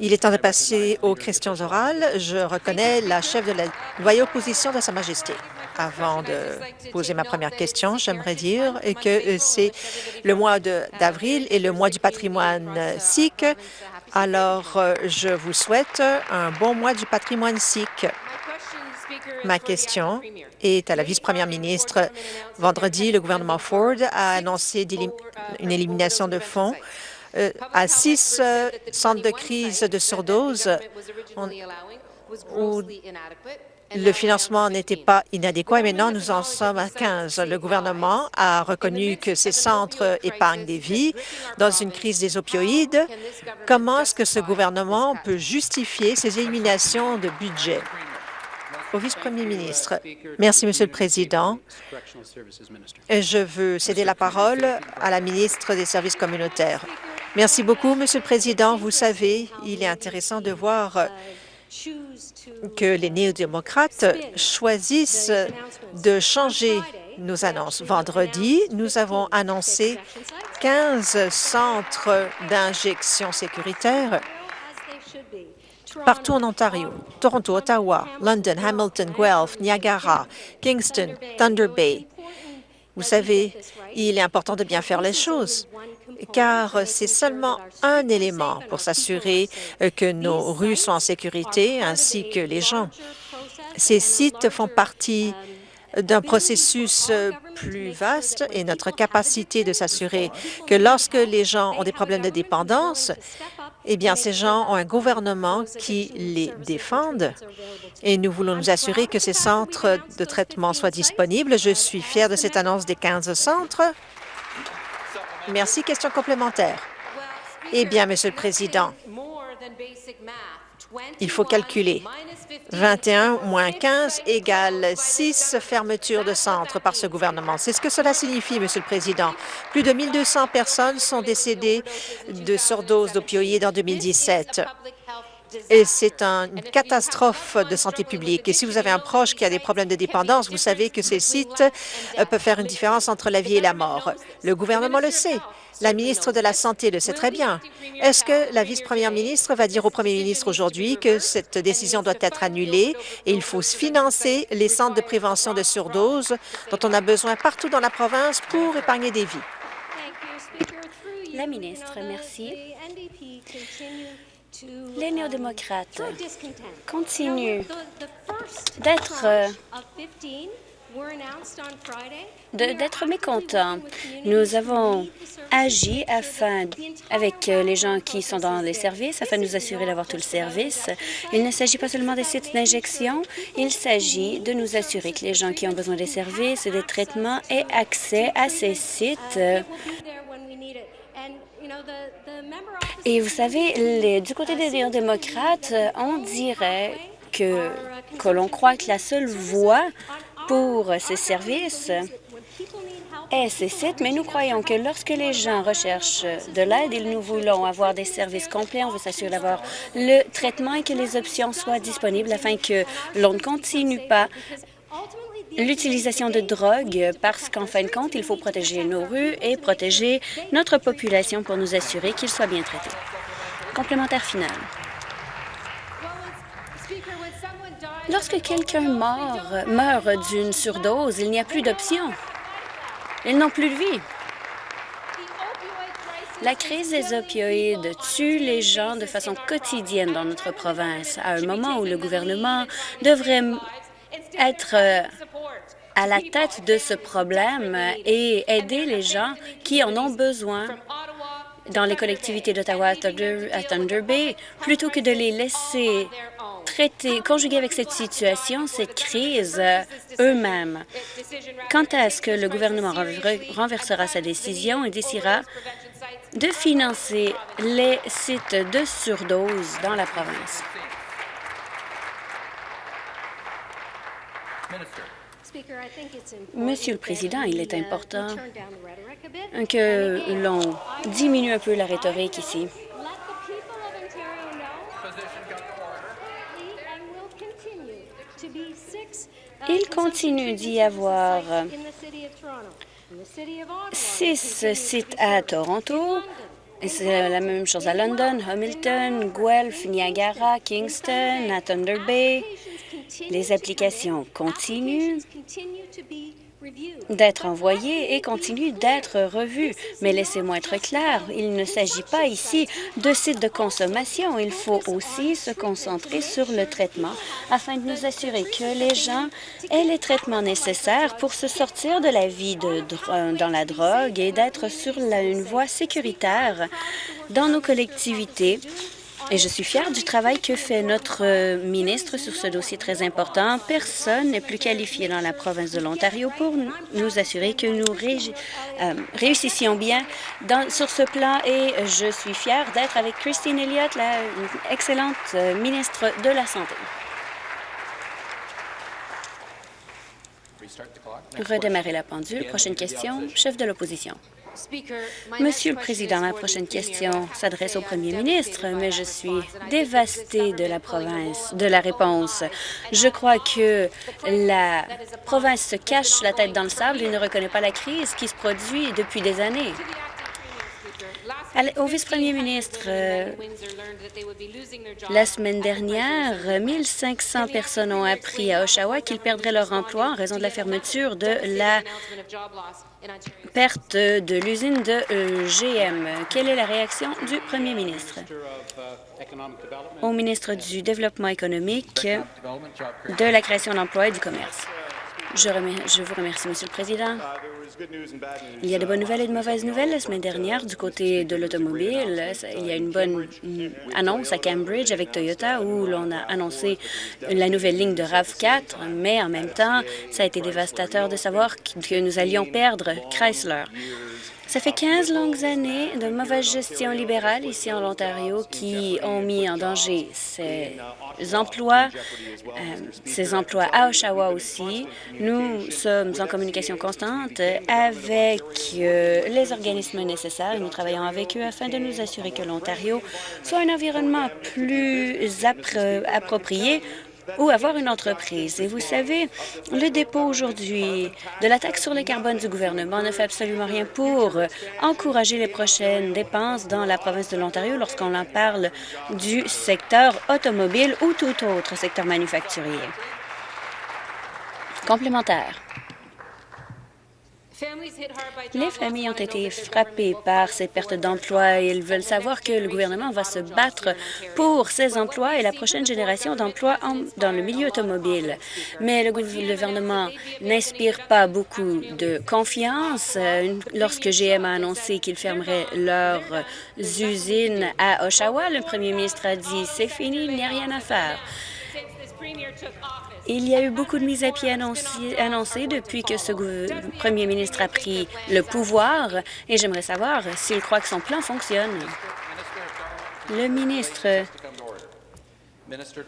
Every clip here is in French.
Il est temps de passer aux questions orales. Je reconnais la chef de la loyale opposition de Sa Majesté. Avant de poser ma première question, j'aimerais dire que c'est le mois d'avril et le mois du patrimoine sikh. Alors, je vous souhaite un bon mois du patrimoine sikh. Ma question est à la vice-première ministre. Vendredi, le gouvernement Ford a annoncé une élimination de fonds euh, à six euh, centres de crise de surdose où le financement n'était pas inadéquat et maintenant nous en sommes à 15. Le gouvernement a reconnu que ces centres épargnent des vies dans une crise des opioïdes. Comment est-ce que ce gouvernement peut justifier ces éliminations de budget? Au vice-premier ministre. Merci, Monsieur le Président. Je veux céder la parole à la ministre des Services communautaires. Merci beaucoup, Monsieur le Président. Vous savez, il est intéressant de voir que les néo-démocrates choisissent de changer nos annonces. Vendredi, nous avons annoncé 15 centres d'injection sécuritaire partout en Ontario, Toronto, Ottawa, London, Hamilton, Guelph, Niagara, Kingston, Thunder Bay. Vous savez, il est important de bien faire les choses, car c'est seulement un élément pour s'assurer que nos rues sont en sécurité, ainsi que les gens. Ces sites font partie d'un processus plus vaste et notre capacité de s'assurer que lorsque les gens ont des problèmes de dépendance, eh bien, ces gens ont un gouvernement qui les défende et nous voulons nous assurer que ces centres de traitement soient disponibles. Je suis fière de cette annonce des 15 centres. Merci. Question complémentaire. Eh bien, Monsieur le Président, il faut calculer. 21 moins 15 égale 6 fermetures de centres par ce gouvernement. C'est ce que cela signifie, Monsieur le Président. Plus de 1200 personnes sont décédées de surdose d'opioïdes en 2017 et c'est une catastrophe de santé publique. Et si vous avez un proche qui a des problèmes de dépendance, vous savez que ces sites euh, peuvent faire une différence entre la vie et la mort. Le gouvernement le sait. La ministre de la Santé le sait très bien. Est-ce que la vice-première ministre va dire au premier ministre aujourd'hui que cette décision doit être annulée et il faut financer les centres de prévention de surdose dont on a besoin partout dans la province pour épargner des vies? La ministre, merci. Les néo-démocrates continuent d'être d'être mécontents? Nous avons agi afin, avec euh, les gens qui sont dans les services afin de nous assurer d'avoir tout le service. Il ne s'agit pas seulement des sites d'injection, il s'agit de nous assurer que les gens qui ont besoin des services et des traitements aient accès à ces sites. Et vous savez, du côté des démocrates, on dirait que, que l'on croit que la seule voie pour ces services est ces sites, mais nous croyons que lorsque les gens recherchent de l'aide et nous voulons avoir des services complets, on veut s'assurer d'avoir le traitement et que les options soient disponibles afin que l'on ne continue pas l'utilisation de drogue parce qu'en fin de compte, il faut protéger nos rues et protéger notre population pour nous assurer qu'ils soient bien traités. Complémentaire final. Lorsque quelqu'un meurt, d'une surdose, il n'y a plus d'options. Ils n'ont plus de vie. La crise des opioïdes tue les gens de façon quotidienne dans notre province, à un moment où le gouvernement devrait être euh, à la tête de ce problème et aider les gens qui en ont besoin dans les collectivités d'Ottawa à Thunder Bay, plutôt que de les laisser traiter, conjuguer avec cette situation, cette crise euh, eux-mêmes. Quand est-ce que le gouvernement renversera sa décision et décidera de financer les sites de surdose dans la province? Monsieur le Président, il est important que l'on diminue un peu la rhétorique ici. Il continue d'y avoir six sites à Toronto, Et c'est la même chose à London, Hamilton, Guelph, Niagara, Kingston, à Thunder Bay. Les applications continuent d'être envoyées et continuent d'être revues. Mais laissez-moi être clair, il ne s'agit pas ici de sites de consommation. Il faut aussi se concentrer sur le traitement afin de nous assurer que les gens aient les traitements nécessaires pour se sortir de la vie de, dans la drogue et d'être sur une voie sécuritaire dans nos collectivités et je suis fière du travail que fait notre euh, ministre sur ce dossier très important. Personne n'est plus qualifié dans la province de l'Ontario pour nous assurer que nous euh, réussissions bien sur ce plan et je suis fière d'être avec Christine Elliott, la excellente euh, ministre de la Santé. Redémarrer la pendule. Prochaine question, chef de l'opposition. Monsieur le Président, ma prochaine question s'adresse au Premier ministre, mais je suis dévastée de la province, de la réponse. Je crois que la province se cache la tête dans le sable et ne reconnaît pas la crise qui se produit depuis des années. Au vice-premier ministre, euh, la semaine dernière, 1500 personnes ont appris à Oshawa qu'ils perdraient leur emploi en raison de la fermeture de la perte de l'usine de euh, GM. Quelle est la réaction du premier ministre? Au ministre du Développement économique, de la création d'emplois et du commerce. Je, vous remercie, Monsieur le Président. Il y a de bonnes nouvelles et de mauvaises nouvelles. La semaine dernière, du côté de l'automobile, il y a une bonne annonce à Cambridge avec Toyota où l'on a annoncé la nouvelle ligne de RAV4, mais en même temps, ça a été dévastateur de savoir que nous allions perdre Chrysler. Ça fait 15 longues années de mauvaise gestion libérale ici en Ontario qui ont mis en danger ces emplois, euh, ces emplois à Oshawa aussi. Nous sommes en communication constante avec euh, les organismes nécessaires nous travaillons avec eux afin de nous assurer que l'Ontario soit un environnement plus approprié ou avoir une entreprise. Et vous savez, le dépôt aujourd'hui de la taxe sur le carbone du gouvernement ne fait absolument rien pour encourager les prochaines dépenses dans la province de l'Ontario lorsqu'on en parle du secteur automobile ou tout autre secteur manufacturier. Complémentaire. Les familles ont été frappées par ces pertes d'emplois et ils veulent savoir que le gouvernement va se battre pour ces emplois et la prochaine génération d'emplois dans le milieu automobile. Mais le gouvernement n'inspire pas beaucoup de confiance. Lorsque GM a annoncé qu'il fermerait leurs usines à Oshawa, le premier ministre a dit « c'est fini, il n'y a rien à faire ». Il y a eu beaucoup de mises à pied annoncées, depuis que ce premier ministre a pris le pouvoir et j'aimerais savoir s'il croit que son plan fonctionne. Le ministre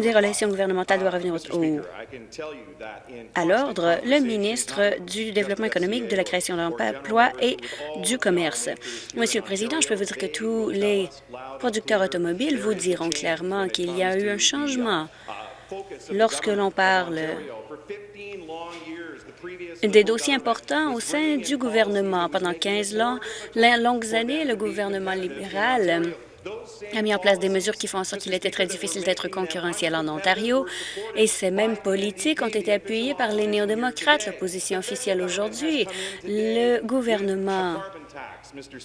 des relations gouvernementales doit revenir à l'ordre. Le ministre du Développement économique, de la création d'emplois et du commerce. Monsieur le Président, je peux vous dire que tous les producteurs automobiles vous diront clairement qu'il y a eu un changement lorsque l'on parle des dossiers importants au sein du gouvernement. Pendant 15 longues années, le gouvernement libéral a mis en place des mesures qui font en sorte qu'il était très difficile d'être concurrentiel en Ontario, et ces mêmes politiques ont été appuyées par les néo-démocrates, l'opposition officielle aujourd'hui. Le gouvernement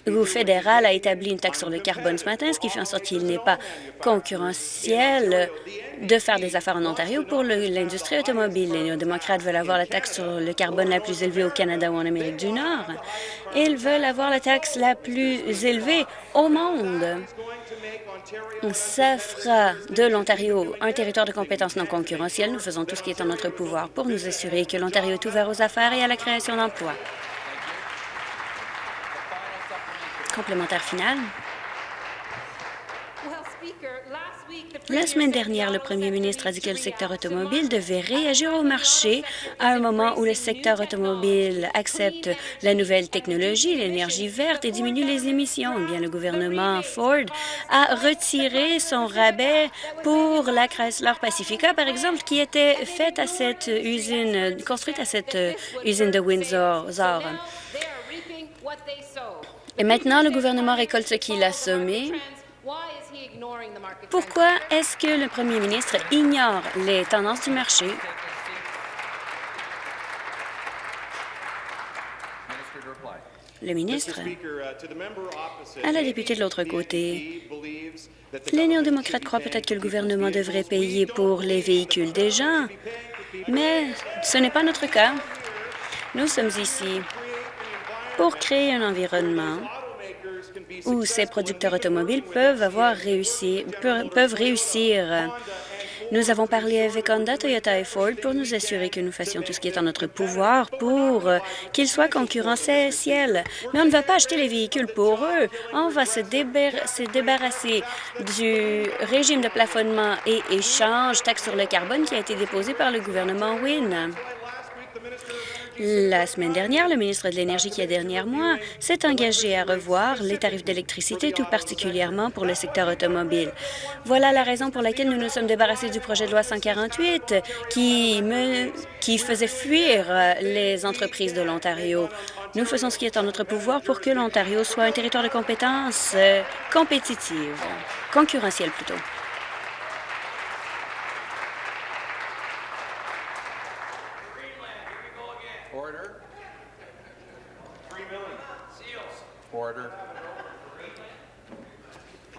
le fédéral a établi une taxe sur le carbone ce matin, ce qui fait en sorte qu'il n'est pas concurrentiel de faire des affaires en Ontario pour l'industrie automobile. Les néo-démocrates veulent avoir la taxe sur le carbone la plus élevée au Canada ou en Amérique du Nord. Ils veulent avoir la taxe la plus élevée au monde. Ça fera de l'Ontario un territoire de compétences non concurrentielles. Nous faisons tout ce qui est en notre pouvoir pour nous assurer que l'Ontario est ouvert aux affaires et à la création d'emplois. Complémentaire final. La semaine dernière, le premier ministre a dit que le secteur automobile devait réagir au marché à un moment où le secteur automobile accepte la nouvelle technologie, l'énergie verte et diminue les émissions. Eh bien, le gouvernement Ford a retiré son rabais pour la Chrysler Pacifica, par exemple, qui était faite à cette usine, construite à cette usine de Windsor. Et maintenant, le gouvernement récolte ce qu'il a semé. Pourquoi est-ce que le premier ministre ignore les tendances du marché? Le ministre, à la députée de l'autre côté, les néo-démocrates croient peut-être que le gouvernement devrait payer pour les véhicules des gens, mais ce n'est pas notre cas. Nous sommes ici pour créer un environnement où ces producteurs automobiles peuvent avoir réussi, peuvent réussir nous avons parlé avec Honda, Toyota et Ford pour nous assurer que nous fassions tout ce qui est en notre pouvoir pour euh, qu'ils soient concurrentiels. Mais on ne va pas acheter les véhicules pour eux. On va se, se débarrasser du régime de plafonnement et échange taxe sur le carbone qui a été déposé par le gouvernement Wynne. La semaine dernière, le ministre de l'Énergie, qui a dernier mois, s'est engagé à revoir les tarifs d'électricité, tout particulièrement pour le secteur automobile. Voilà la raison pour laquelle nous nous sommes débarrassés du projet de loi 148 qui, me, qui faisait fuir euh, les entreprises de l'Ontario. Nous faisons ce qui est en notre pouvoir pour que l'Ontario soit un territoire de compétences euh, compétitive, concurrentiel plutôt.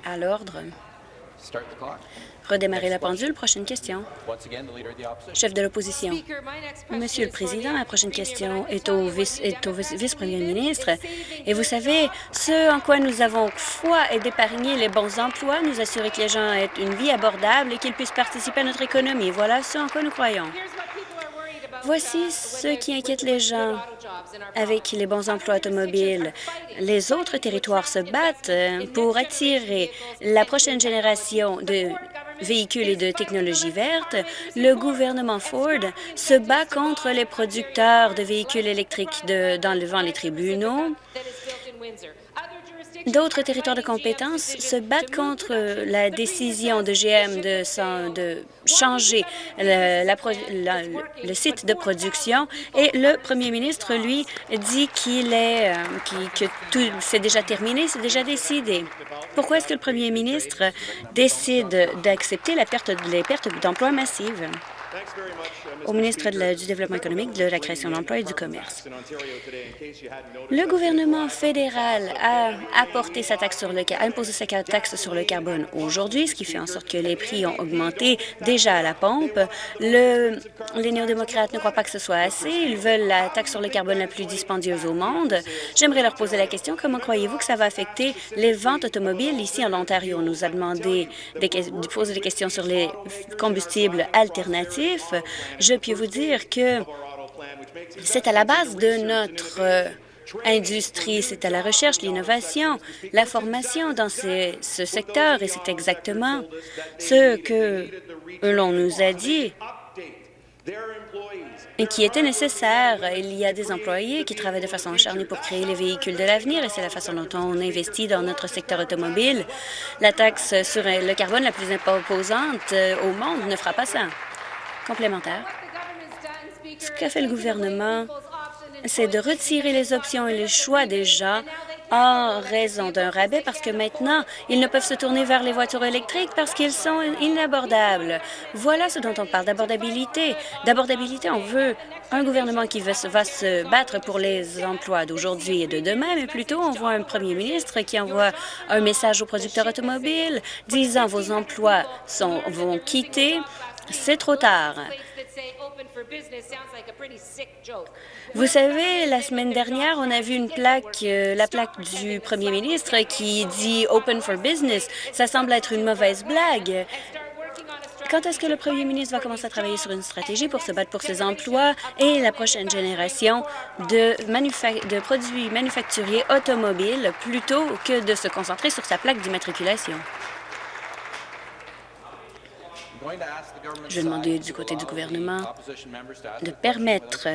À l'ordre. Redémarrer la pendule. Prochaine question. Chef de l'opposition. Monsieur le Président, ma prochaine question est au vice-premier ministre. Et vous savez, ce en quoi nous avons foi est d'épargner les bons emplois, nous assurer que les gens aient une vie abordable et qu'ils puissent participer à notre économie. Voilà ce en quoi nous croyons. Voici ce qui inquiète les gens avec les bons emplois automobiles. Les autres territoires se battent euh, pour attirer la prochaine génération de véhicules et de technologies vertes, le gouvernement Ford se bat contre les producteurs de véhicules électriques dans devant les tribunaux. D'autres territoires de compétences se battent contre la décision de GM de, de changer le, site de production et le premier ministre, lui, dit qu'il est, euh, que tout c'est déjà terminé, c'est déjà décidé. Pourquoi est-ce que le premier ministre décide d'accepter la perte, les pertes d'emplois massives? Au ministre du Développement économique, de la création d'emplois et du commerce. Le gouvernement fédéral a apporté sa taxe sur le, imposé sa taxe sur le carbone aujourd'hui, ce qui fait en sorte que les prix ont augmenté déjà à la pompe. Le, les néo-démocrates ne croient pas que ce soit assez. Ils veulent la taxe sur le carbone la plus dispendieuse au monde. J'aimerais leur poser la question, comment croyez-vous que ça va affecter les ventes automobiles ici en Ontario? On nous a demandé de poser des questions sur les combustibles alternatifs. Je peux vous dire que c'est à la base de notre euh, industrie, c'est à la recherche, l'innovation, la formation dans ce secteur, et c'est exactement ce que l'on nous a dit qui était nécessaire. Il y a des employés qui travaillent de façon acharnée pour créer les véhicules de l'avenir et c'est la façon dont on investit dans notre secteur automobile. La taxe sur le carbone la plus imposante euh, au monde ne fera pas ça. Complémentaire. Ce qu'a fait le gouvernement, c'est de retirer les options et les choix gens en raison d'un rabais parce que maintenant, ils ne peuvent se tourner vers les voitures électriques parce qu'ils sont inabordables. Voilà ce dont on parle d'abordabilité. D'abordabilité, on veut un gouvernement qui va se, va se battre pour les emplois d'aujourd'hui et de demain, mais plutôt on voit un premier ministre qui envoie un message aux producteurs automobiles disant vos emplois sont, vont quitter. C'est trop tard. Vous savez, la semaine dernière, on a vu une plaque, euh, la plaque du premier ministre qui dit « Open for Business ». Ça semble être une mauvaise blague. Quand est-ce que le premier ministre va commencer à travailler sur une stratégie pour se battre pour ses emplois et la prochaine génération de, de produits manufacturiers automobiles plutôt que de se concentrer sur sa plaque d'immatriculation? Je vais demander du côté du gouvernement de permettre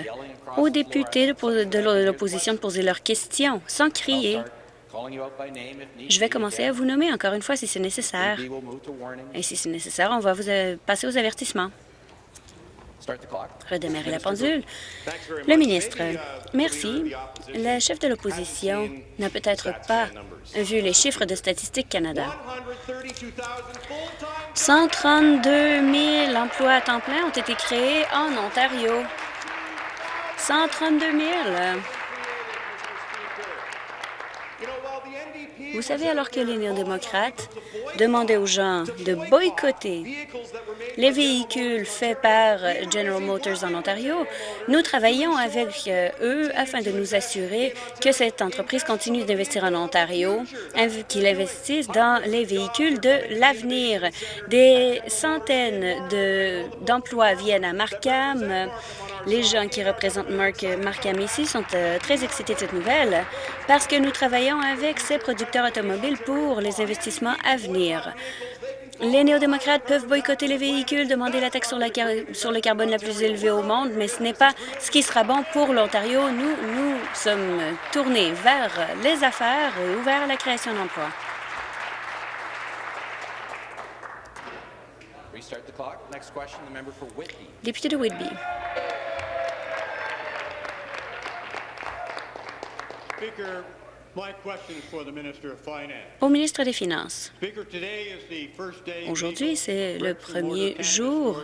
aux députés de l'opposition de poser leurs questions sans crier. Je vais commencer à vous nommer encore une fois si c'est nécessaire. Et si c'est nécessaire, on va vous euh, passer aux avertissements. Redémarrer la pendule. Le ministre, merci. La chef de l'opposition n'a peut-être pas vu les chiffres de Statistique Canada. 132 000 emplois à temps plein ont été créés en Ontario. 132 000. Vous savez, alors que les néo-démocrates demandaient aux gens de boycotter les véhicules faits par General Motors en Ontario, nous travaillons avec euh, eux afin de nous assurer que cette entreprise continue d'investir en Ontario, qu'ils investissent dans les véhicules de l'avenir. Des centaines d'emplois viennent à Markham. Les gens qui représentent Markham ici sont euh, très excités de cette nouvelle parce que nous travaillons avec ces producteurs automobiles pour les investissements à venir. Les néo-démocrates peuvent boycotter les véhicules, demander la taxe sur, le carbone la plus élevée au monde, mais ce n'est pas ce qui sera bon pour l'Ontario. Nous, nous sommes tournés vers les affaires et ouverts à la création d'emplois. Député de Whitby. Au ministre des Finances, aujourd'hui, c'est le premier jour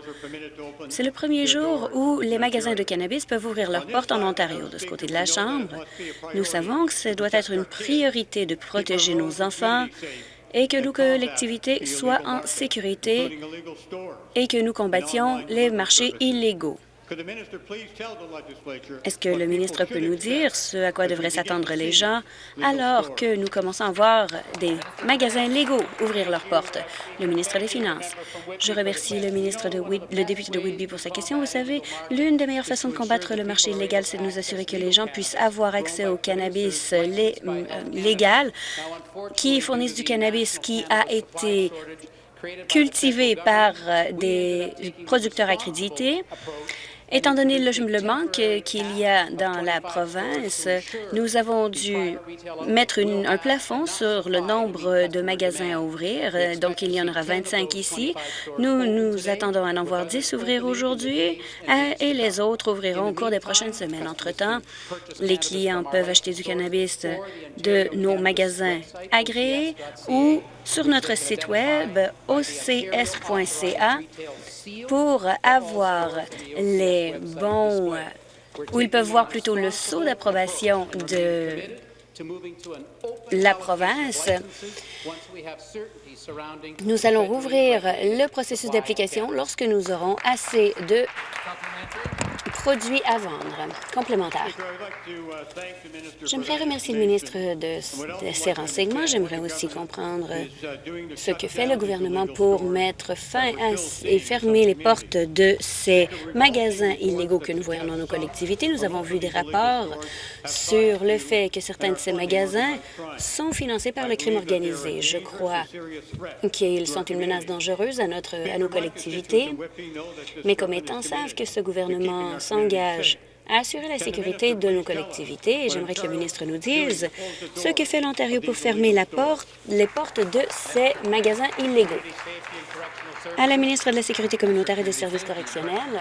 c'est le premier jour où les magasins de cannabis peuvent ouvrir leurs portes en Ontario. De ce côté de la Chambre, nous savons que ce doit être une priorité de protéger nos enfants et que nos collectivités soient en sécurité et que nous combattions les marchés illégaux. Est-ce que le ministre peut nous dire ce à quoi devraient s'attendre les gens alors que nous commençons à voir des magasins légaux ouvrir leurs portes? Le ministre des Finances. Je remercie le ministre de le député de Whitby pour sa question. Vous savez, l'une des meilleures façons de combattre le marché illégal, c'est de nous assurer que les gens puissent avoir accès au cannabis euh, légal qui fournissent du cannabis qui a été cultivé par euh, des producteurs accrédités Étant donné le manque qu'il y a dans la province, nous avons dû mettre un plafond sur le nombre de magasins à ouvrir. Donc, il y en aura 25 ici. Nous nous attendons à en voir 10 ouvrir aujourd'hui euh, et les autres ouvriront au cours des prochaines semaines. Entre-temps, les clients peuvent acheter du cannabis de nos magasins agréés ou sur notre site Web ocs.ca pour avoir les bons, ou ils peuvent voir plutôt le saut d'approbation de la province. Nous allons rouvrir le processus d'application lorsque nous aurons assez de produits à vendre complémentaires. J'aimerais remercier le ministre de, ces renseignements. J'aimerais aussi comprendre ce que fait le gouvernement pour mettre fin à, et fermer les portes de ces magasins illégaux que nous voyons dans nos collectivités. Nous avons vu des rapports sur le fait que certains de ces magasins sont financés par le crime organisé. Je crois qu'ils sont une menace dangereuse à, notre, à nos collectivités. Mes commettants savent que ce gouvernement s'engage à assurer la sécurité de nos collectivités et j'aimerais que le ministre nous dise ce que fait l'Ontario pour fermer la porte, les portes de ces magasins illégaux. À la ministre de la Sécurité communautaire et des services correctionnels,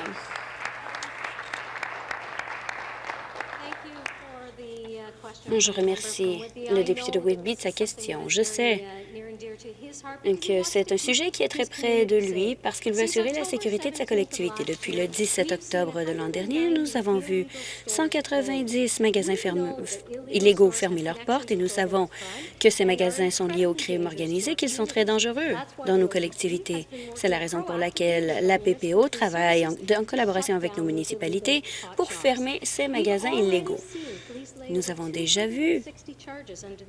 Je remercie le député de Whitby de sa question. Je sais que c'est un sujet qui est très près de lui parce qu'il veut assurer la sécurité de sa collectivité. Depuis le 17 octobre de l'an dernier, nous avons vu 190 magasins illégaux fermer leurs portes et nous savons que ces magasins sont liés au crime organisé, qu'ils sont très dangereux dans nos collectivités. C'est la raison pour laquelle la PPO travaille en, en collaboration avec nos municipalités pour fermer ces magasins illégaux. Nous avons déjà vu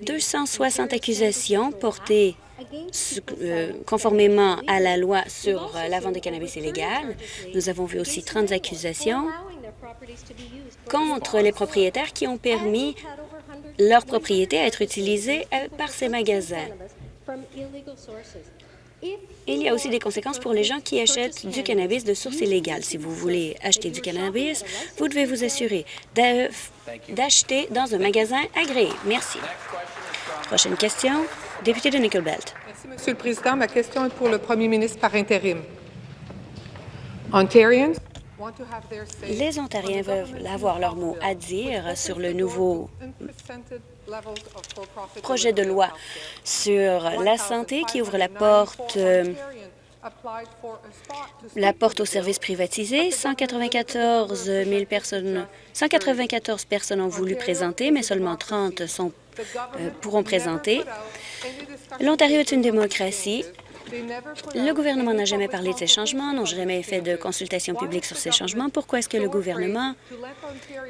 260 accusations portées euh, conformément à la loi sur euh, la vente de cannabis illégal. Nous avons vu aussi 30 accusations contre les propriétaires qui ont permis leur propriété à être utilisée euh, par ces magasins. Il y a aussi des conséquences pour les gens qui achètent du cannabis de source illégale. Si vous voulez acheter du cannabis, vous devez vous assurer d'acheter dans un magasin agréé. Merci. Prochaine question, député de Nickel Belt. Merci, Monsieur le Président. Ma question est pour le premier ministre par intérim. Ontarians Les Ontariens veulent avoir leur mot à dire sur le nouveau projet de loi sur la santé qui ouvre la porte euh, la porte aux services privatisés. 194 000 personnes, 194 personnes ont voulu présenter, mais seulement 30 sont, pourront présenter. L'Ontario est une démocratie le gouvernement n'a jamais parlé de ces changements, n'a jamais fait de consultation publique sur ces changements. Pourquoi est-ce que le gouvernement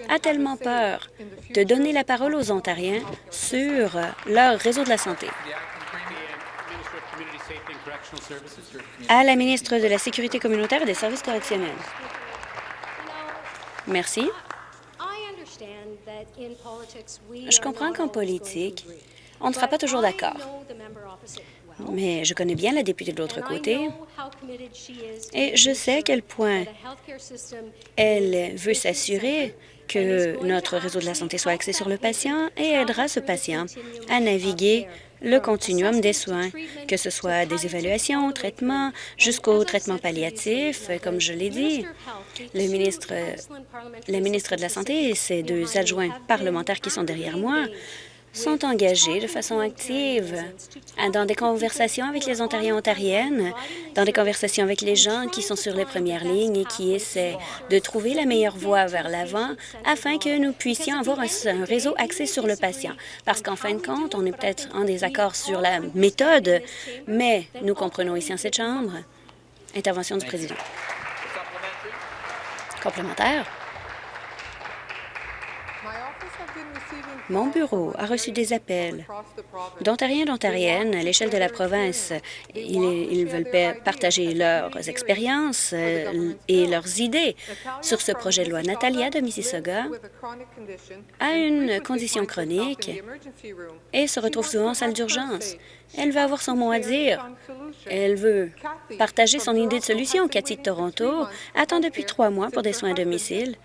a tellement peur de donner la parole aux Ontariens sur leur réseau de la santé? À la ministre de la Sécurité communautaire et des services correctionnels. Merci. Je comprends qu'en politique, on ne sera pas toujours d'accord. Mais je connais bien la députée de l'autre côté. Et je sais à quel point elle veut s'assurer que notre réseau de la santé soit axé sur le patient et aidera ce patient à naviguer le continuum des soins, que ce soit des évaluations, traitements, jusqu'au traitement palliatif, comme je l'ai dit. Le ministre, le ministre de la Santé et ses deux adjoints parlementaires qui sont derrière moi sont engagés de façon active dans des conversations avec les Ontariens ontariennes, dans des conversations avec les gens qui sont sur les premières lignes et qui essaient de trouver la meilleure voie vers l'avant afin que nous puissions avoir un, réseau axé sur le patient. Parce qu'en fin de compte, on est peut-être en désaccord sur la méthode, mais nous comprenons ici en cette Chambre. Intervention du président. Complémentaire. Mon bureau a reçu des appels d'Ontariens et d'Ontariennes à l'échelle de la province. Ils, veulent partager leurs expériences euh, et leurs idées sur ce projet de loi. Natalia de Mississauga a une condition chronique et se retrouve souvent en salle d'urgence. Elle va avoir son mot à dire. Elle veut partager son idée de solution. Cathy de Toronto attend depuis trois mois pour des soins à domicile.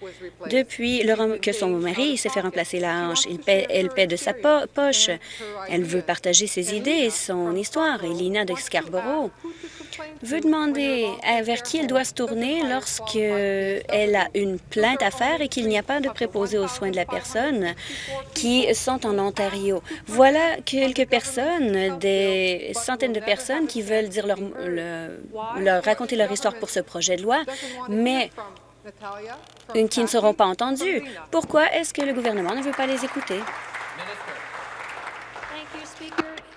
Depuis que son mari s'est fait remplacer la hanche, elle paie de sa poche. Elle veut partager ses idées et son histoire. Et Lina de Scarborough veut demander vers qui elle doit se tourner lorsqu'elle a une plainte à faire et qu'il n'y a pas de préposé aux soins de la personne qui sont en Ontario. Voilà quelques personnes, des centaines de personnes qui veulent dire leur, leur raconter leur histoire pour ce projet de loi, mais qui ne seront pas entendues. Pourquoi est-ce que le gouvernement ne veut pas les écouter?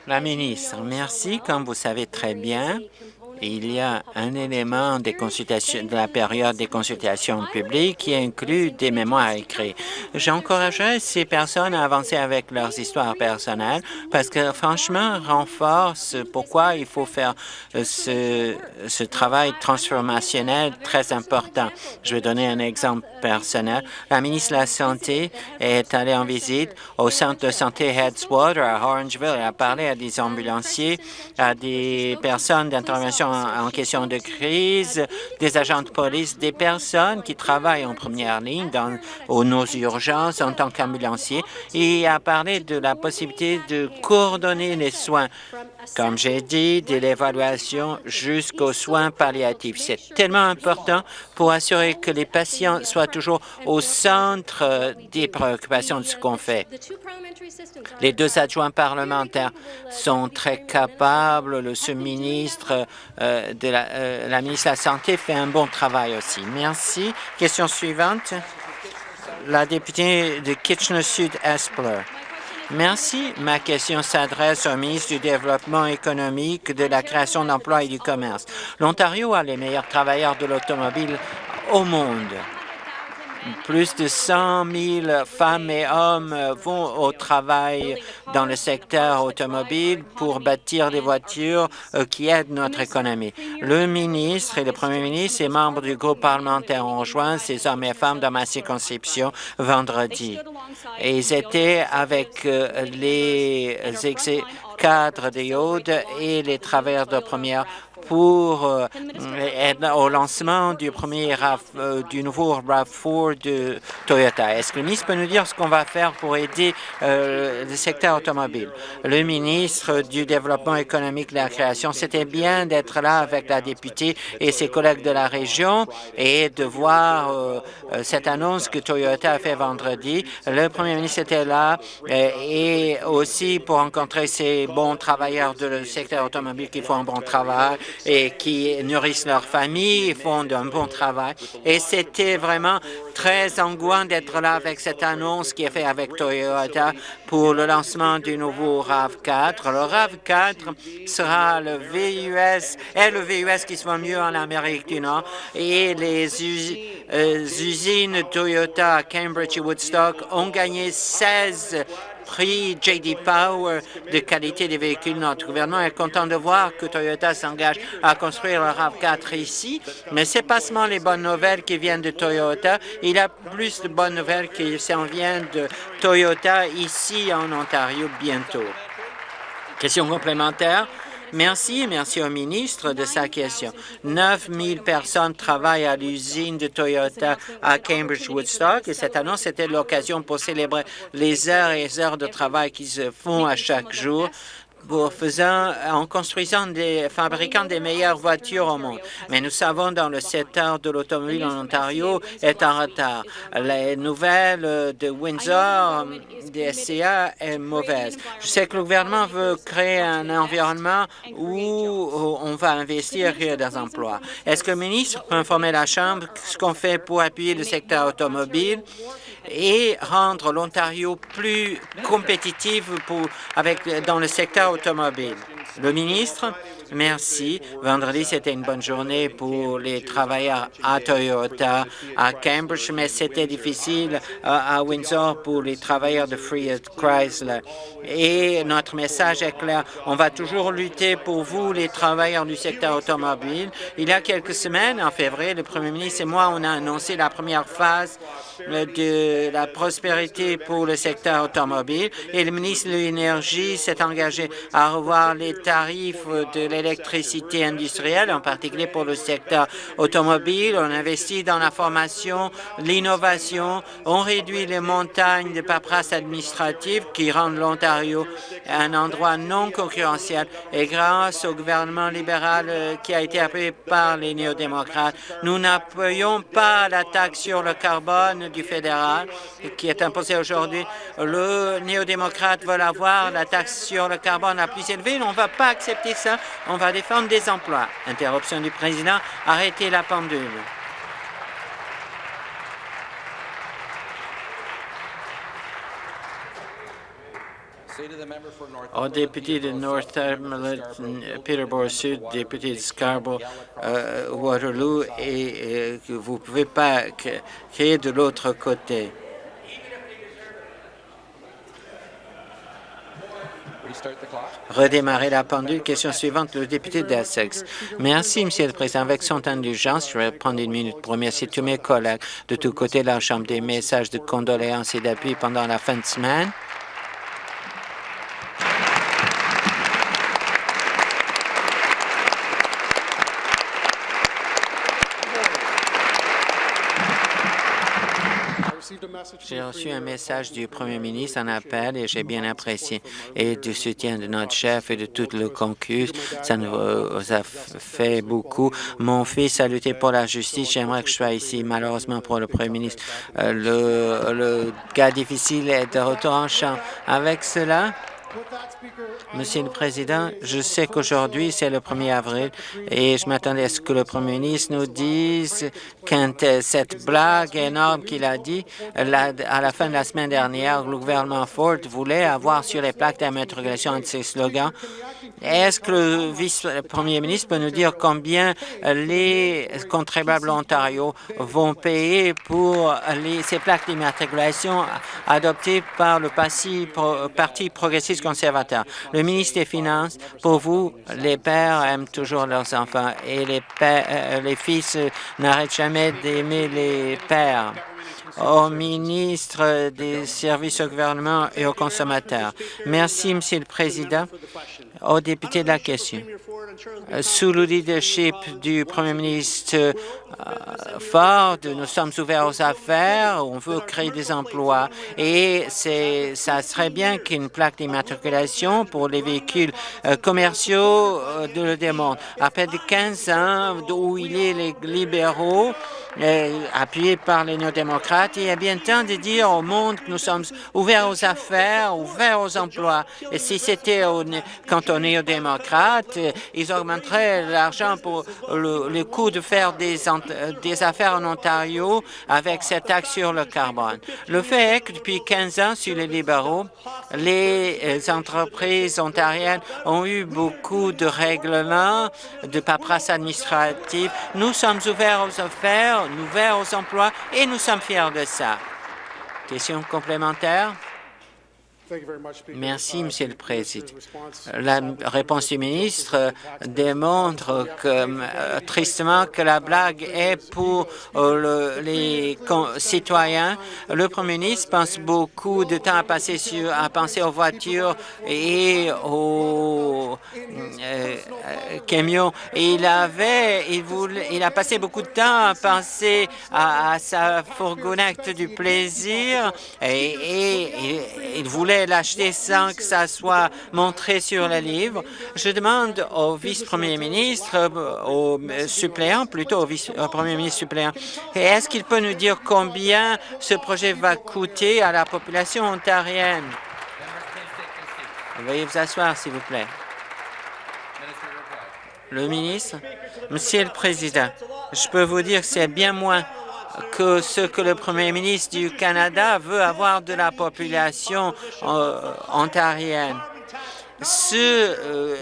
La ministre, merci. Comme vous savez très bien, il y a un élément des consultations, de la période des consultations publiques qui inclut des mémoires écrits. J'encouragerais ces personnes à avancer avec leurs histoires personnelles parce que, franchement, renforce pourquoi il faut faire euh, ce, ce travail transformationnel très important. Je vais donner un exemple personnel. La ministre de la Santé est allée en visite au centre de santé Headswater à Orangeville. Elle a parlé à des ambulanciers, à des personnes d'intervention en, question de crise, des agents de police, des personnes qui travaillent en première ligne dans nos urgences en tant qu'ambulanciers. Et a parlé de la possibilité de coordonner les soins, comme j'ai dit, de l'évaluation jusqu'aux soins palliatifs. C'est tellement important pour assurer que les patients soient toujours au centre des préoccupations de ce qu'on fait. Les deux adjoints parlementaires sont très capables. Le sous-ministre euh, de la, euh, la ministre de la Santé fait un bon travail aussi. Merci. Question suivante. La députée de Kitchener-Sud-Espler. Merci. Ma question s'adresse au ministre du Développement économique, de la création d'emplois et du commerce. L'Ontario a les meilleurs travailleurs de l'automobile au monde. Plus de 100 000 femmes et hommes vont au travail dans le secteur automobile pour bâtir des voitures euh, qui aident notre économie. Le ministre et le premier ministre et membres du groupe parlementaire ont rejoint ces hommes et femmes dans ma circonscription vendredi. Ils étaient avec euh, les cadres de Yode et les travailleurs de première pour euh, au lancement du premier euh, du nouveau RAV4 de Toyota. Est-ce que le ministre peut nous dire ce qu'on va faire pour aider euh, le secteur automobile? Le ministre du Développement économique et de la création, c'était bien d'être là avec la députée et ses collègues de la région et de voir cette annonce que Toyota a fait vendredi. Le premier ministre était là et aussi pour rencontrer ces bons travailleurs du secteur automobile qui font un bon travail et qui nourrissent leur famille, font un bon travail. Et c'était vraiment très angoissant d'être là avec cette annonce qui est faite avec Toyota pour le lancement du nouveau RAV4. Le RAV4 sera le VUS, est le VUS qui se va mieux en Amérique du Nord et les euh, usines Toyota Cambridge et Woodstock ont gagné 16 prix J.D. Power de qualité des véhicules. Notre gouvernement est content de voir que Toyota s'engage à construire le RAV4 ici, mais ce n'est pas seulement les bonnes nouvelles qui viennent de Toyota. Il y a plus de bonnes nouvelles qui s'en viennent de Toyota ici en Ontario bientôt. Question complémentaire. Merci merci au ministre de sa question. 9 000 personnes travaillent à l'usine de Toyota à Cambridge-Woodstock et cette annonce était l'occasion pour célébrer les heures et heures de travail qui se font à chaque jour faisant, en construisant des fabricants des meilleures voitures au monde. Mais nous savons dans le secteur de l'automobile en Ontario est en retard. Les nouvelles de Windsor des SCA est mauvaise. Je sais que le gouvernement veut créer un environnement où on va investir dans des emplois. Est-ce que le ministre peut informer la Chambre ce qu'on fait pour appuyer le secteur automobile? Et rendre l'Ontario plus compétitif pour, avec, dans le secteur automobile. Le ministre, merci. Vendredi, c'était une bonne journée pour les travailleurs à Toyota, à Cambridge, mais c'était difficile à, Windsor pour les travailleurs de Freer Chrysler. Et notre message est clair. On va toujours lutter pour vous, les travailleurs du secteur automobile. Il y a quelques semaines, en février, le premier ministre et moi, on a annoncé la première phase de la prospérité pour le secteur automobile et le ministre de l'Énergie s'est engagé à revoir les tarifs de l'électricité industrielle, en particulier pour le secteur automobile. On investit dans la formation, l'innovation, on réduit les montagnes de paperasse administrative qui rendent l'Ontario un endroit non concurrentiel et grâce au gouvernement libéral euh, qui a été appuyé par les néo-démocrates, nous n'appuyons pas la taxe sur le carbone du fédéral qui est imposé aujourd'hui. Le néo-démocrate veut avoir la taxe sur le carbone la plus élevée. On ne va pas accepter ça. On va défendre des emplois. Interruption du président. Arrêtez la pendule. Au député de Northumberland, Peterborough Sud, député de Scarborough, euh, Waterloo, et que vous ne pouvez pas créer de l'autre côté. Redémarrer la pendule. Question suivante, le député d'Essex. Merci, Monsieur le Président. Avec son temps d'urgence, je vais prendre une minute pour remercier tous mes collègues de tous côtés de la Chambre des messages de condoléances et d'appui pendant la fin de semaine. J'ai reçu un message du premier ministre, un appel, et j'ai bien apprécié, et du soutien de notre chef et de tout le concus. Ça nous a fait beaucoup. Mon fils a lutté pour la justice. J'aimerais que je sois ici. Malheureusement, pour le premier ministre, euh, le, le cas difficile est de retour en champ. Avec cela, Monsieur le Président, je sais qu'aujourd'hui, c'est le 1er avril et je m'attendais à ce que le Premier ministre nous dise euh, cette blague énorme qu'il a dit à la fin de la semaine dernière, le gouvernement Ford voulait avoir sur les plaques d'immatriculation un de ses slogans. Est-ce que le vice-premier ministre peut nous dire combien les contribuables Ontario vont payer pour ces plaques d'immatriculation adoptées par le Parti progressiste conservateur? Le ministre des Finances, pour vous, les pères aiment toujours leurs enfants et les, pères, euh, les fils n'arrêtent jamais d'aimer les pères. au ministre des services au gouvernement et aux consommateurs. Merci, Monsieur le Président. Au député de la question. Sous le leadership du Premier ministre euh, Ford, nous sommes ouverts aux affaires, on veut créer des emplois et ça serait bien qu'une plaque d'immatriculation pour les véhicules euh, commerciaux euh, de le démontre. Après 15 ans où il est les libéraux, appuyé par les néo-démocrates. Il y a bien temps de dire au monde que nous sommes ouverts aux affaires, ouverts aux emplois. Et si c'était quand on est aux démocrates, ils augmenteraient l'argent pour le, coût de faire des, des affaires en Ontario avec cette taxe sur le carbone. Le fait est que depuis 15 ans, sur les libéraux, les entreprises ontariennes ont eu beaucoup de règlements, de paperasse administrative. Nous sommes ouverts aux affaires, ouverts aux emplois et nous sommes fiers de ça. Question complémentaire? Merci, Monsieur le Président. La réponse du ministre démontre que, euh, tristement que la blague est pour euh, les citoyens. Le Premier ministre pense beaucoup de temps à passer sur, à penser aux voitures et aux euh, camions. il avait, il, voulait, il a passé beaucoup de temps à penser à, sa fourgonnette du plaisir et, et il voulait l'acheter sans que ça soit montré sur le livre. Je demande au vice-premier ministre, euh, au suppléant, plutôt au vice-premier ministre suppléant, est-ce qu'il peut nous dire combien ce projet va coûter à la population ontarienne? Veuillez vous asseoir, s'il vous plaît. Le ministre, Monsieur le Président, je peux vous dire que c'est bien moins que ce que le premier ministre du Canada veut avoir de la population euh, ontarienne. Euh,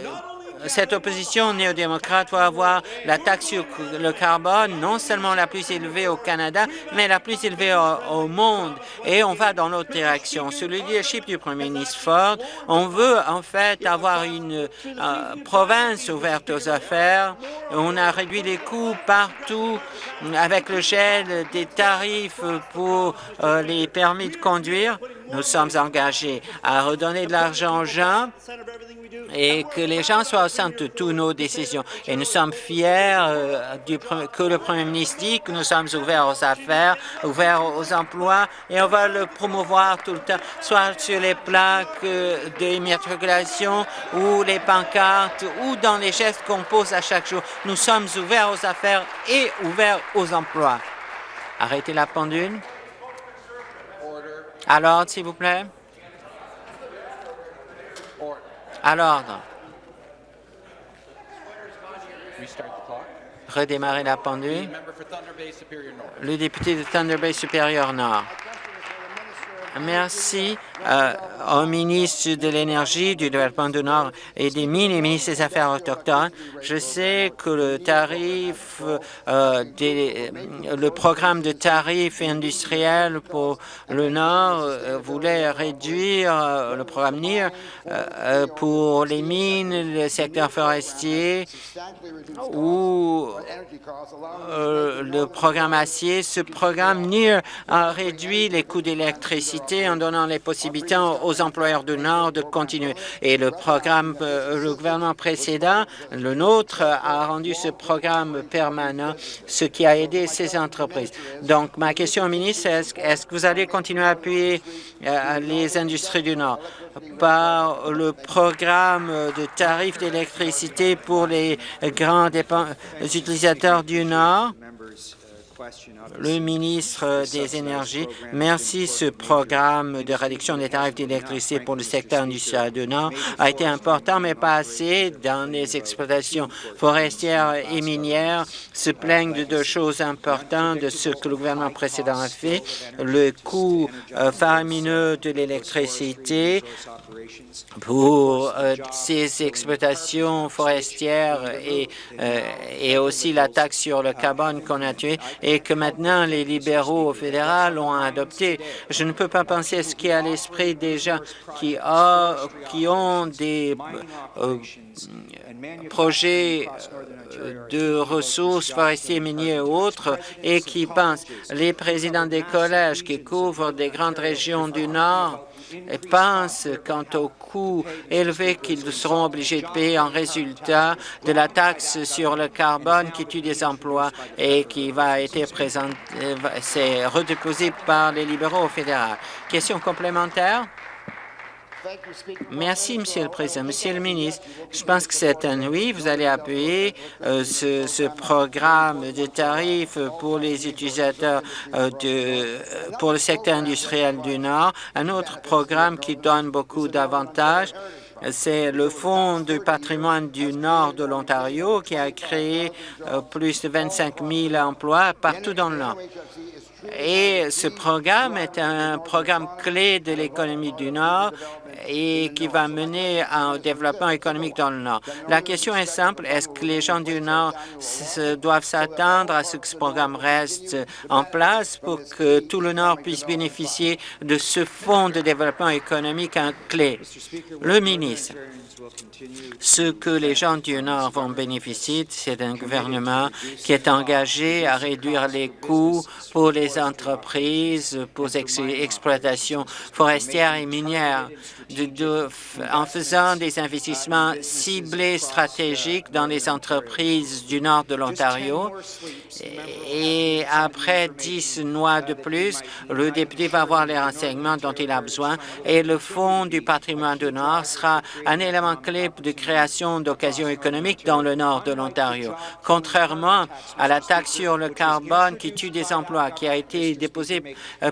cette opposition néo-démocrate va avoir la taxe sur le carbone non seulement la plus élevée au Canada, mais la plus élevée au, monde. Et on va dans l'autre direction. Sous le leadership du premier ministre Ford, on veut en fait avoir une euh, province ouverte aux affaires. On a réduit les coûts partout avec le gel des tarifs pour euh, les permis de conduire. Nous sommes engagés à redonner de l'argent aux gens et que les gens soient au centre de toutes nos décisions. Et nous sommes fiers euh, que le Premier ministre dit que nous sommes ouverts aux affaires, ouverts aux emplois, et on va le promouvoir tout le temps, soit sur les plaques euh, d'immatriculation ou les pancartes ou dans les gestes qu'on pose à chaque jour. Nous sommes ouverts aux affaires et ouverts aux emplois. Arrêtez la pendule. Alors, s'il vous plaît. À l'ordre. Redémarrer la pendule. Le député de Thunder Bay Supérieur Nord. Merci euh, au ministre de l'Énergie, du Développement du Nord et des Mines et ministre des Affaires autochtones. Je sais que le tarif, euh, des, le programme de tarifs industriels pour le Nord euh, voulait réduire le programme NIR pour les mines, le secteur forestier ou le programme acier. Ce programme NIR a réduit les coûts d'électricité en donnant les possibilités aux employeurs du Nord de continuer. Et le programme, euh, le gouvernement précédent, le nôtre, a rendu ce programme permanent, ce qui a aidé ces entreprises. Donc, ma question au ministre, est-ce que vous allez continuer à appuyer euh, les industries du Nord par le programme de tarifs d'électricité pour les grands utilisateurs du Nord? Le ministre des Énergies. Merci. Ce programme de réduction des tarifs d'électricité pour le secteur industriel du Nord a été important, mais pas assez. Dans les exploitations forestières et minières se plaignent de deux choses importantes de ce que le gouvernement précédent a fait. Le coût euh, faramineux de l'électricité pour euh, ces exploitations forestières et, euh, et aussi la taxe sur le carbone qu'on a tué et que maintenant les libéraux fédéraux ont adopté. Je ne peux pas penser à ce qui est à l'esprit des gens qui, qui ont des euh, projets de ressources forestières, minières et autres et qui pensent les présidents des collèges qui couvrent des grandes régions du Nord pensent quant au coût élevé qu'ils seront obligés de payer en résultat de la taxe sur le carbone qui tue des emplois et qui va être présentée, c'est redéposé par les libéraux fédéraux. Question complémentaire? Merci, Monsieur le Président. Monsieur le ministre, je pense que c'est un oui. Vous allez appuyer euh, ce, programme de tarifs pour les utilisateurs euh, de, euh, pour le secteur industriel du Nord, un autre programme qui donne beaucoup d'avantages c'est le Fonds du patrimoine du nord de l'Ontario qui a créé plus de 25 000 emplois partout dans le Nord. Et ce programme est un programme clé de l'économie du Nord et qui va mener au développement économique dans le Nord. La question est simple. Est-ce que les gens du Nord doivent s'attendre à ce que ce programme reste en place pour que tout le Nord puisse bénéficier de ce fonds de développement économique clé? Le ministre, ce que les gens du Nord vont bénéficier, c'est un gouvernement qui est engagé à réduire les coûts pour les entreprises, pour les exploitations forestières et minières, en faisant des investissements ciblés stratégiques dans les entreprises du nord de l'Ontario. Et après dix mois de plus, le député va avoir les renseignements dont il a besoin et le Fonds du patrimoine du Nord sera un élément clé de création d'occasions économiques dans le nord de l'Ontario. Contrairement à la taxe sur le carbone qui tue des emplois, qui a été déposée, euh,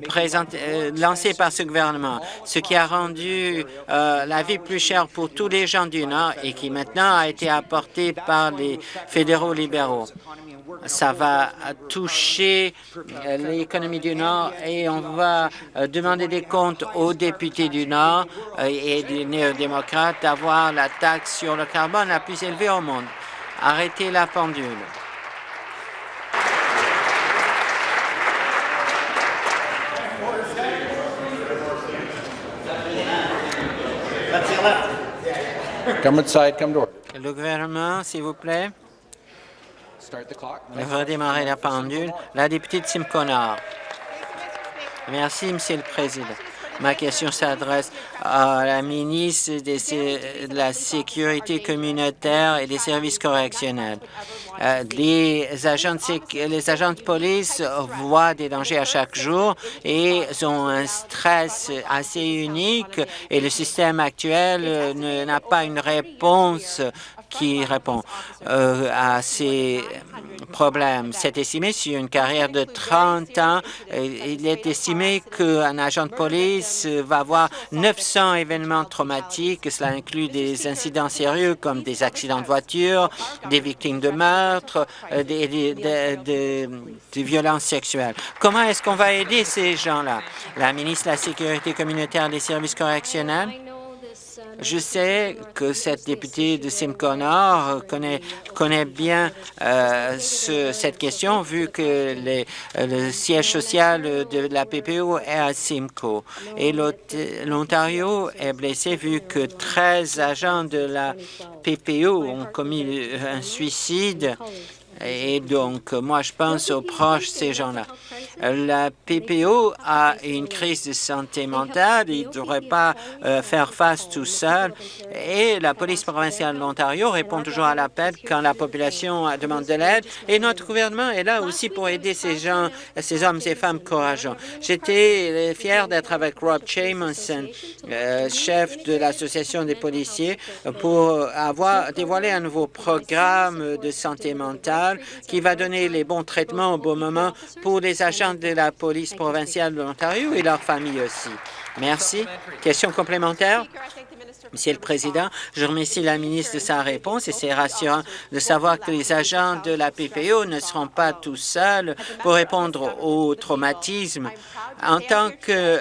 euh, lancée par ce gouvernement, ce qui a rendu euh, la vie plus chère pour tous les gens du Nord et qui maintenant a été apporté par les fédéraux libéraux. Ça va toucher l'économie du Nord et on va demander des comptes aux députés du Nord et des néo-démocrates d'avoir la taxe sur le carbone la plus élevée au monde. Arrêtez la pendule. Le gouvernement, s'il vous plaît. Redémarrer la pendule. La députée de Simcoe Merci, Monsieur le Président. Ma question s'adresse à la ministre de la Sécurité communautaire et des services correctionnels. Euh, les, agents de, les agents de police voient des dangers à chaque jour et ont un stress assez unique et le système actuel n'a pas une réponse qui répond euh, à ces problèmes. C'est estimé sur une carrière de 30 ans, il est estimé qu'un agent de police va avoir 900 événements traumatiques. Cela inclut des incidents sérieux comme des accidents de voiture, des victimes de meurtre, euh, des, des, des violences sexuelles. Comment est-ce qu'on va aider ces gens-là? La ministre de la Sécurité communautaire des services correctionnels? Je sais que cette députée de Simcoe Nord connaît, connaît bien euh, ce, cette question, vu que les, le siège social de la PPO est à Simcoe. Et l'Ontario est blessé vu que 13 agents de la PPO ont commis un suicide et donc, moi, je pense aux proches de ces gens-là. La PPO a une crise de santé mentale. Il ne devrait pas euh, faire face tout seul. Et la police provinciale de l'Ontario répond toujours à l'appel quand la population demande de l'aide. Et notre gouvernement est là aussi pour aider ces gens, ces hommes et femmes courageux. J'étais fier d'être avec Rob Chamison, euh, chef de l'Association des policiers, pour avoir dévoilé un nouveau programme de santé mentale qui va donner les bons traitements au bon moment pour les agents de la police provinciale de l'Ontario et leurs familles aussi. Merci. Question complémentaire? Monsieur le Président, je remercie la ministre de sa réponse et c'est rassurant de savoir que les agents de la PPO ne seront pas tout seuls pour répondre au traumatisme. En tant que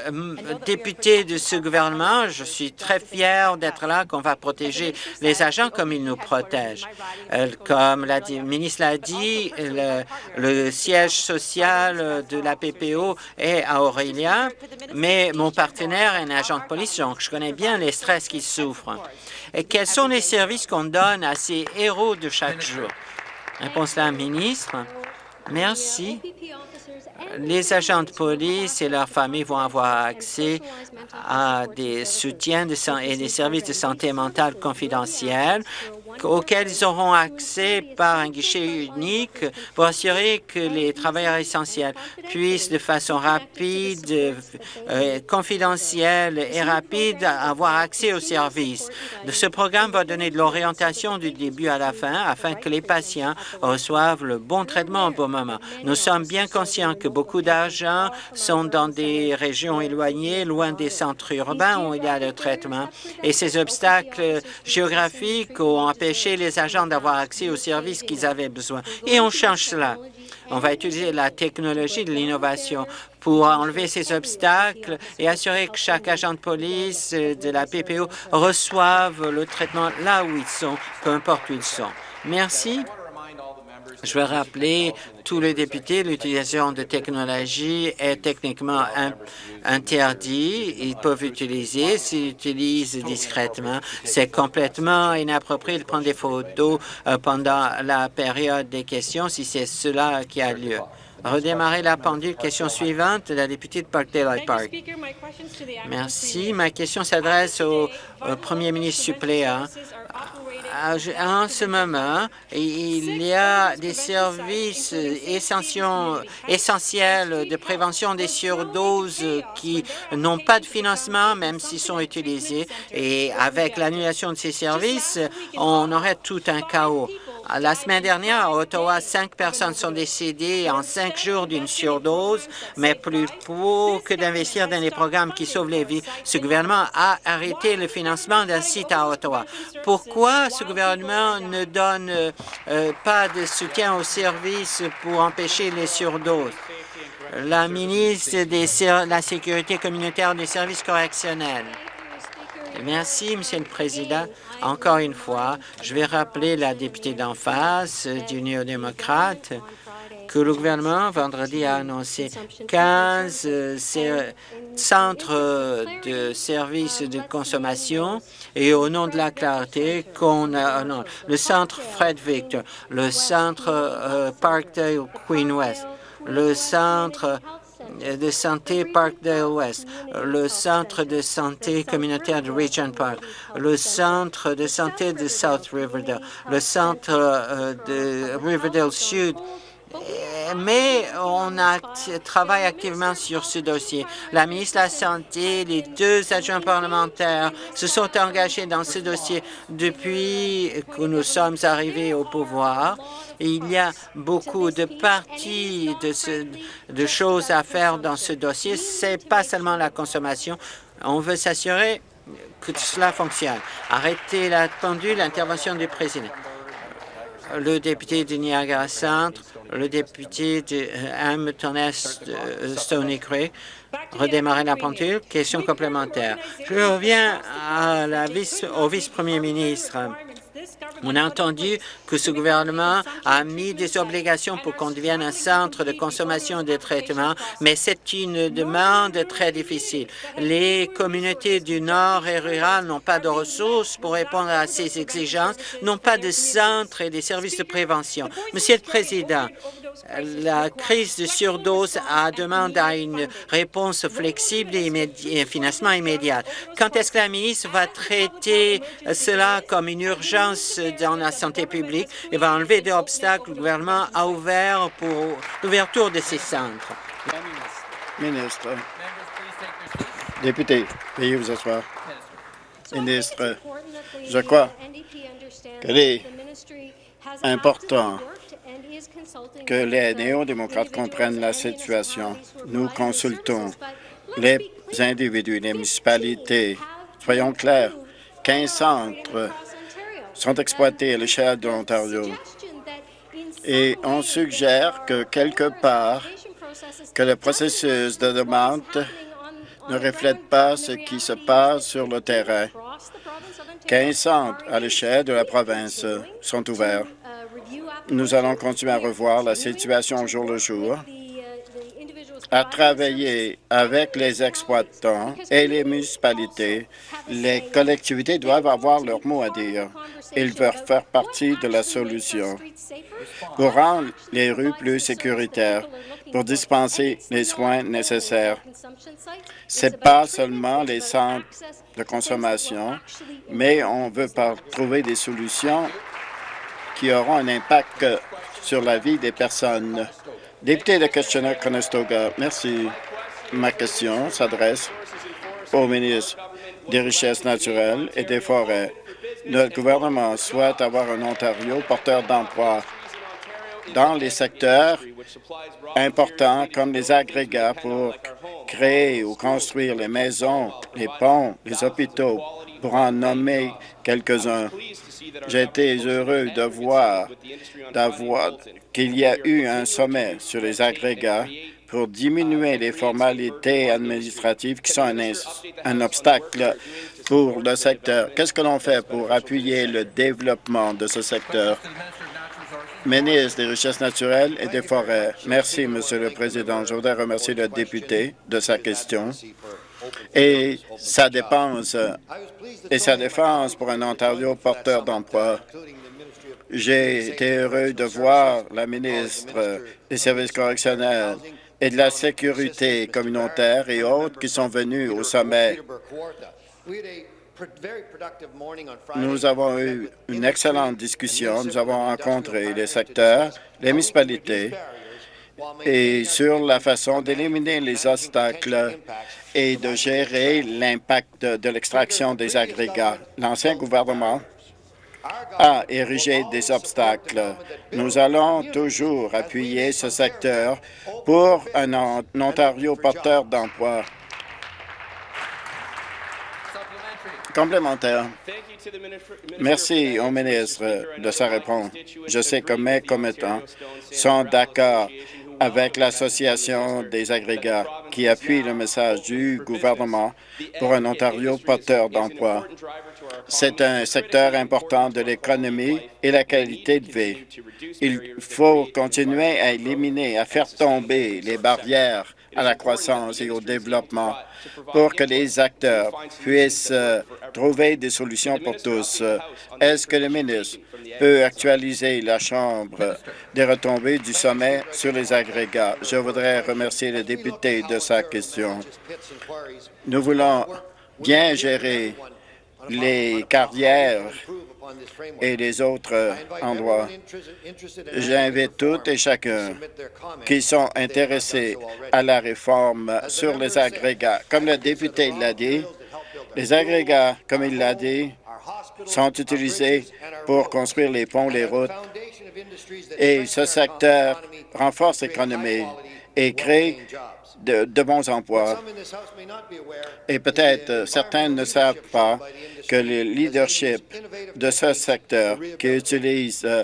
député de ce gouvernement, je suis très fier d'être là, qu'on va protéger les agents comme ils nous protègent. Euh, comme la ministre l'a dit, le, siège social de la PPO est à Aurélia, mais mon partenaire est un agent de police, donc je connais bien les stress qu'ils Et quels sont les services qu'on donne à ces héros de chaque jour? Réponse la ministre. Merci. Les agents de police et leurs familles vont avoir accès à des soutiens et des services de santé mentale confidentiels auxquels ils auront accès par un guichet unique pour assurer que les travailleurs essentiels puissent de façon rapide, euh, confidentielle et rapide avoir accès aux services. Ce programme va donner de l'orientation du début à la fin afin que les patients reçoivent le bon traitement au bon moment. Nous sommes bien conscients que beaucoup d'argent sont dans des régions éloignées, loin des centres urbains où il y a le traitement. Et ces obstacles géographiques ont empêché les agents d'avoir accès aux services qu'ils avaient besoin. Et on change cela. On va utiliser la technologie de l'innovation pour enlever ces obstacles et assurer que chaque agent de police de la PPO reçoive le traitement là où ils sont, peu importe où ils sont. Merci. Je veux rappeler tous les députés, l'utilisation de technologie est techniquement interdite. Ils peuvent utiliser, s'ils utilisent discrètement. C'est complètement inapproprié de prendre des photos euh, pendant la période des questions si c'est cela qui a lieu. Redémarrer la pendule. Question suivante, la députée de Parkdale Park. Merci. Ma question s'adresse au, premier ministre suppléant. En ce moment, il y a des services essentiels de prévention des surdoses qui n'ont pas de financement, même s'ils sont utilisés. Et avec l'annulation de ces services, on aurait tout un chaos. La semaine dernière, à Ottawa, cinq personnes sont décédées en cinq jours d'une surdose, mais plus pour que d'investir dans les programmes qui sauvent les vies, ce gouvernement a arrêté le financement d'un site à Ottawa. Pourquoi ce gouvernement ne donne euh, pas de soutien aux services pour empêcher les surdoses? La ministre de la Sécurité communautaire des services correctionnels. Merci, Monsieur le Président. Encore une fois, je vais rappeler la députée d'en face du néo-démocrate que le gouvernement, vendredi, a annoncé 15 euh, centres de services de consommation et au nom de la clarté, qu'on a non, le centre Fred Victor, le centre euh, Parkdale Queen West, le centre de santé Parkdale West, le centre de santé communautaire de Regent Park, le centre de santé de South Riverdale, le centre euh, de Riverdale Sud, mais on travaille activement sur ce dossier. La ministre de la Santé, les deux adjoints parlementaires se sont engagés dans ce dossier depuis que nous sommes arrivés au pouvoir. Il y a beaucoup de parties de, de choses à faire dans ce dossier. C'est pas seulement la consommation. On veut s'assurer que cela fonctionne. Arrêtez la pendule, l'intervention du président. Le député de Niagara Centre, le député de Hamilton Est, euh, Stony Creek, redémarrer la pendule. Question complémentaire. Je reviens à la vice, au vice-premier ministre. On a entendu que ce gouvernement a mis des obligations pour qu'on devienne un centre de consommation de traitement, mais c'est une demande très difficile. Les communautés du Nord et rurales n'ont pas de ressources pour répondre à ces exigences, n'ont pas de centres et des services de prévention. Monsieur le Président, la crise de surdose a demande à une réponse flexible et, un financement immédiat. Quand est-ce que la ministre va traiter cela comme une urgence dans la santé publique et va enlever des obstacles? Que le gouvernement a ouverts pour l'ouverture de ces centres? Ministre. Député, veuillez vous asseoir. Ministre, je crois qu'il est important que les néo-démocrates comprennent la situation. Nous consultons les individus, les municipalités. Soyons clairs, 15 centres sont exploités à l'échelle de l'Ontario. Et on suggère que quelque part, que le processus de demande ne reflète pas ce qui se passe sur le terrain. 15 centres à l'échelle de la province sont ouverts. Nous allons continuer à revoir la situation au jour le jour, à travailler avec les exploitants et les municipalités. Les collectivités doivent avoir leur mot à dire. Ils veulent faire partie de la solution pour rendre les rues plus sécuritaires, pour dispenser les soins nécessaires. Ce n'est pas seulement les centres de consommation, mais on veut trouver des solutions qui auront un impact sur la vie des personnes. Député de Kitchener-Conestoga, merci. Ma question s'adresse au ministre des Richesses naturelles et des Forêts. Notre gouvernement souhaite avoir un Ontario porteur d'emplois dans les secteurs importants comme les agrégats pour créer ou construire les maisons, les ponts, les hôpitaux, pour en nommer quelques-uns. Été heureux de voir, qu'il y a eu un sommet sur les agrégats pour diminuer les formalités administratives qui sont un, un obstacle pour le secteur. Qu'est-ce que l'on fait pour appuyer le développement de ce secteur? Ministre des Richesses naturelles et des Forêts. Merci, Monsieur le Président. Je voudrais remercier le député de sa question et sa dépense et sa défense pour un Ontario porteur d'emploi. J'ai été heureux de voir la ministre des Services correctionnels et de la sécurité communautaire et autres qui sont venus au sommet. Nous avons eu une excellente discussion. Nous avons rencontré les secteurs, les municipalités et sur la façon d'éliminer les obstacles et de gérer l'impact de l'extraction des agrégats. L'ancien gouvernement a érigé des obstacles. Nous allons toujours appuyer ce secteur pour un Ontario porteur d'emplois. Complémentaire. Merci au ministre de sa réponse. Je sais que mes commettants sont d'accord avec l'Association des agrégats qui appuie le message du gouvernement pour un Ontario porteur d'emploi. C'est un secteur important de l'économie et la qualité de vie. Il faut continuer à éliminer, à faire tomber les barrières à la croissance et au développement pour que les acteurs puissent euh, trouver des solutions pour tous. Est-ce que le ministre peut actualiser la Chambre des retombées du sommet sur les agrégats? Je voudrais remercier le député de sa question. Nous voulons bien gérer les carrières et les autres endroits. J'invite toutes et chacun qui sont intéressés à la réforme sur les agrégats. Comme le député l'a dit, les agrégats, comme il l'a dit, sont utilisés pour construire les ponts, les routes, et ce secteur renforce l'économie et crée de, bons emplois. Et peut-être euh, certains ne savent pas que le leadership de ce secteur qui utilise euh,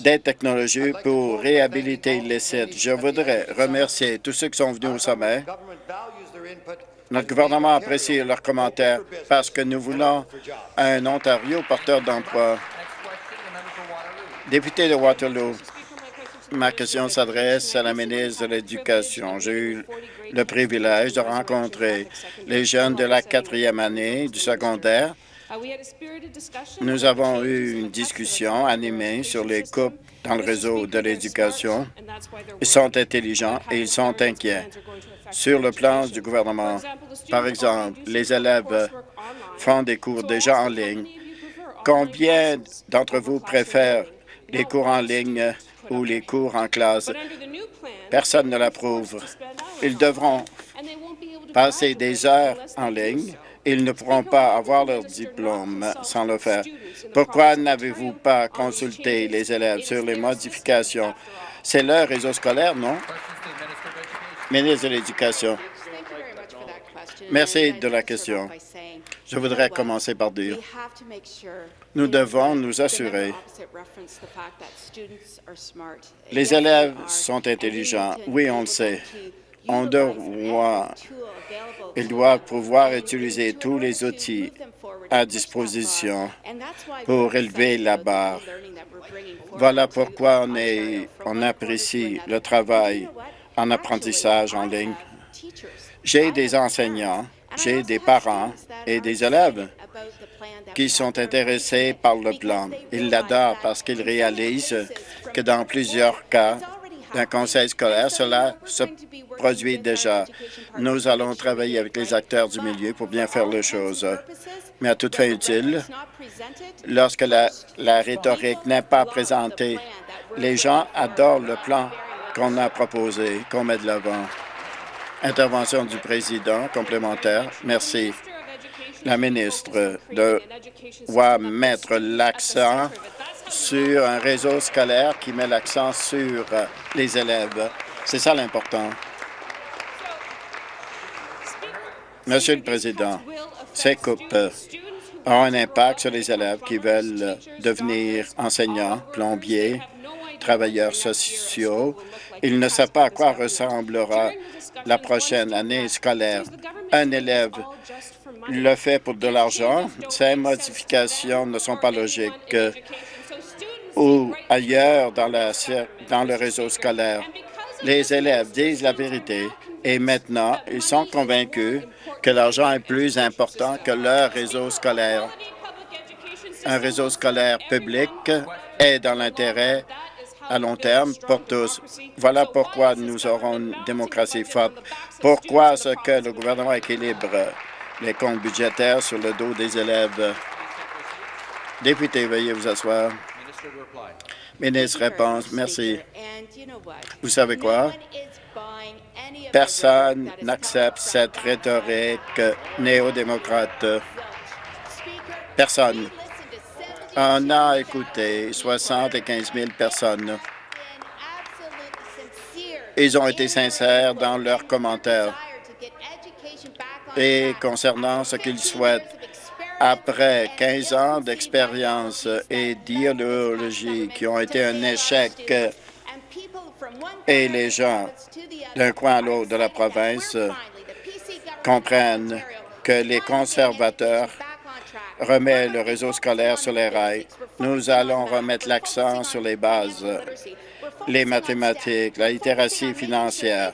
des technologies pour réhabiliter les sites. Je voudrais remercier tous ceux qui sont venus au sommet. Notre gouvernement apprécie leurs commentaires parce que nous voulons un Ontario porteur d'emplois. Député de Waterloo, Ma question s'adresse à la ministre de l'Éducation. J'ai eu le privilège de rencontrer les jeunes de la quatrième année du secondaire. Nous avons eu une discussion animée sur les coupes dans le réseau de l'éducation. Ils sont intelligents et ils sont inquiets sur le plan du gouvernement. Par exemple, les élèves font des cours déjà en ligne. Combien d'entre vous préfèrent les cours en ligne ou les cours en classe. Personne ne l'approuve. Ils devront passer des heures en ligne. Ils ne pourront pas avoir leur diplôme sans le faire. Pourquoi n'avez-vous pas consulté les élèves sur les modifications? C'est leur réseau scolaire, non? Ministre de l'Éducation. Merci de la question. Je voudrais commencer par dire, nous devons nous assurer les élèves sont intelligents. Oui, on le sait. On doit, ils doivent pouvoir utiliser tous les outils à disposition pour élever la barre. Voilà pourquoi on, est, on apprécie le travail en apprentissage en ligne. J'ai des enseignants, j'ai des parents et des élèves qui sont intéressés par le plan. Ils l'adorent parce qu'ils réalisent que dans plusieurs cas d'un conseil scolaire, cela se produit déjà. Nous allons travailler avec les acteurs du milieu pour bien faire les choses. Mais à toute fin utile, lorsque la, la rhétorique n'est pas présentée, les gens adorent le plan qu'on a proposé, qu'on met de l'avant. Intervention du président complémentaire. Merci. La ministre doit mettre l'accent sur un réseau scolaire qui met l'accent sur les élèves. C'est ça l'important. Monsieur le Président, ces coupes ont un impact sur les élèves qui veulent devenir enseignants, plombiers, travailleurs sociaux. Ils ne savent pas à quoi ressemblera la prochaine année scolaire. Un élève le fait pour de l'argent. Ces modifications ne sont pas logiques ou ailleurs dans le réseau scolaire. Les élèves disent la vérité et maintenant, ils sont convaincus que l'argent est plus important que leur réseau scolaire. Un réseau scolaire public est dans l'intérêt à long terme pour tous. Voilà pourquoi nous aurons une démocratie forte. Pourquoi est-ce que le gouvernement équilibre? Les comptes budgétaires sur le dos des élèves? Député, veuillez vous asseoir. Ministre réponse, merci. Vous savez quoi? Personne n'accepte cette rhétorique néo-démocrate. Personne. On a écouté 75 000 personnes. Ils ont été sincères dans leurs commentaires. Et concernant ce qu'ils souhaitent, après 15 ans d'expérience et d'idéologie qui ont été un échec, et les gens d'un coin à l'autre de la province comprennent que les conservateurs remettent le réseau scolaire sur les rails. Nous allons remettre l'accent sur les bases, les mathématiques, la littératie financière,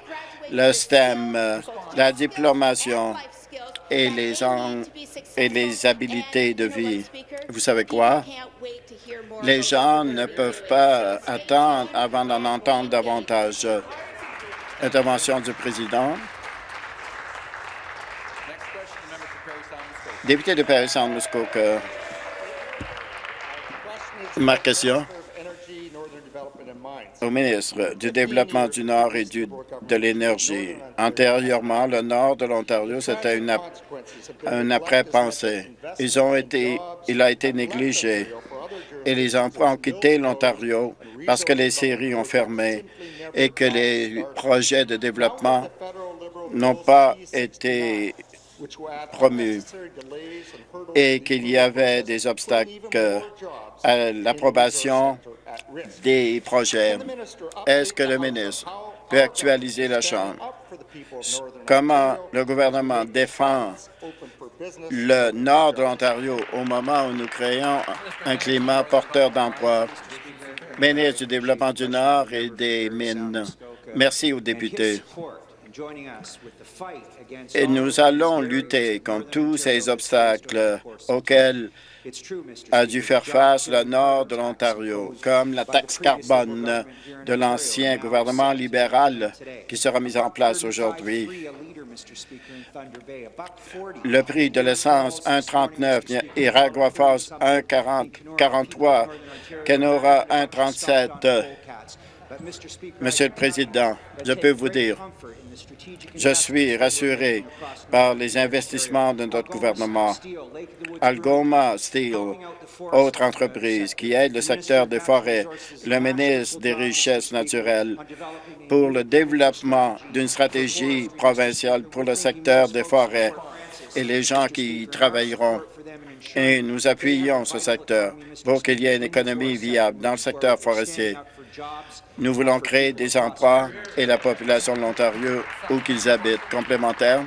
le STEM, la diplomation, et les, et les habiletés de vie. Vous savez quoi? Les gens ne peuvent pas attendre avant d'en entendre davantage. Intervention du président. Député de Paris-Saint-Muskoka. Ma question au ministre du Développement du Nord et de l'Énergie. Antérieurement, le nord de l'Ontario, c'était une, un après-pensée. Ils ont été, il a été négligé et les emplois ont quitté l'Ontario parce que les séries ont fermé et que les projets de développement n'ont pas été promus et qu'il y avait des obstacles à l'approbation des projets. Est-ce que le ministre peut actualiser la Chambre? Comment le gouvernement défend le nord de l'Ontario au moment où nous créons un climat porteur d'emploi? Ministre du Développement du Nord et des Mines. Merci aux députés. Et nous allons lutter contre tous ces obstacles auxquels a dû faire face le nord de l'Ontario, comme la taxe carbone de l'ancien gouvernement libéral qui sera mise en place aujourd'hui. Le prix de l'essence 1,39, Iragua Falls 1,43, Kenora 1,37. Monsieur le Président, je peux vous dire, je suis rassuré par les investissements de notre gouvernement. Algoma Steel, autre entreprise qui aide le secteur des forêts, le ministre des Richesses naturelles, pour le développement d'une stratégie provinciale pour le secteur des forêts et les gens qui y travailleront. Et nous appuyons ce secteur pour qu'il y ait une économie viable dans le secteur forestier. Nous voulons créer des emplois et la population de l'Ontario où qu'ils habitent. Complémentaire.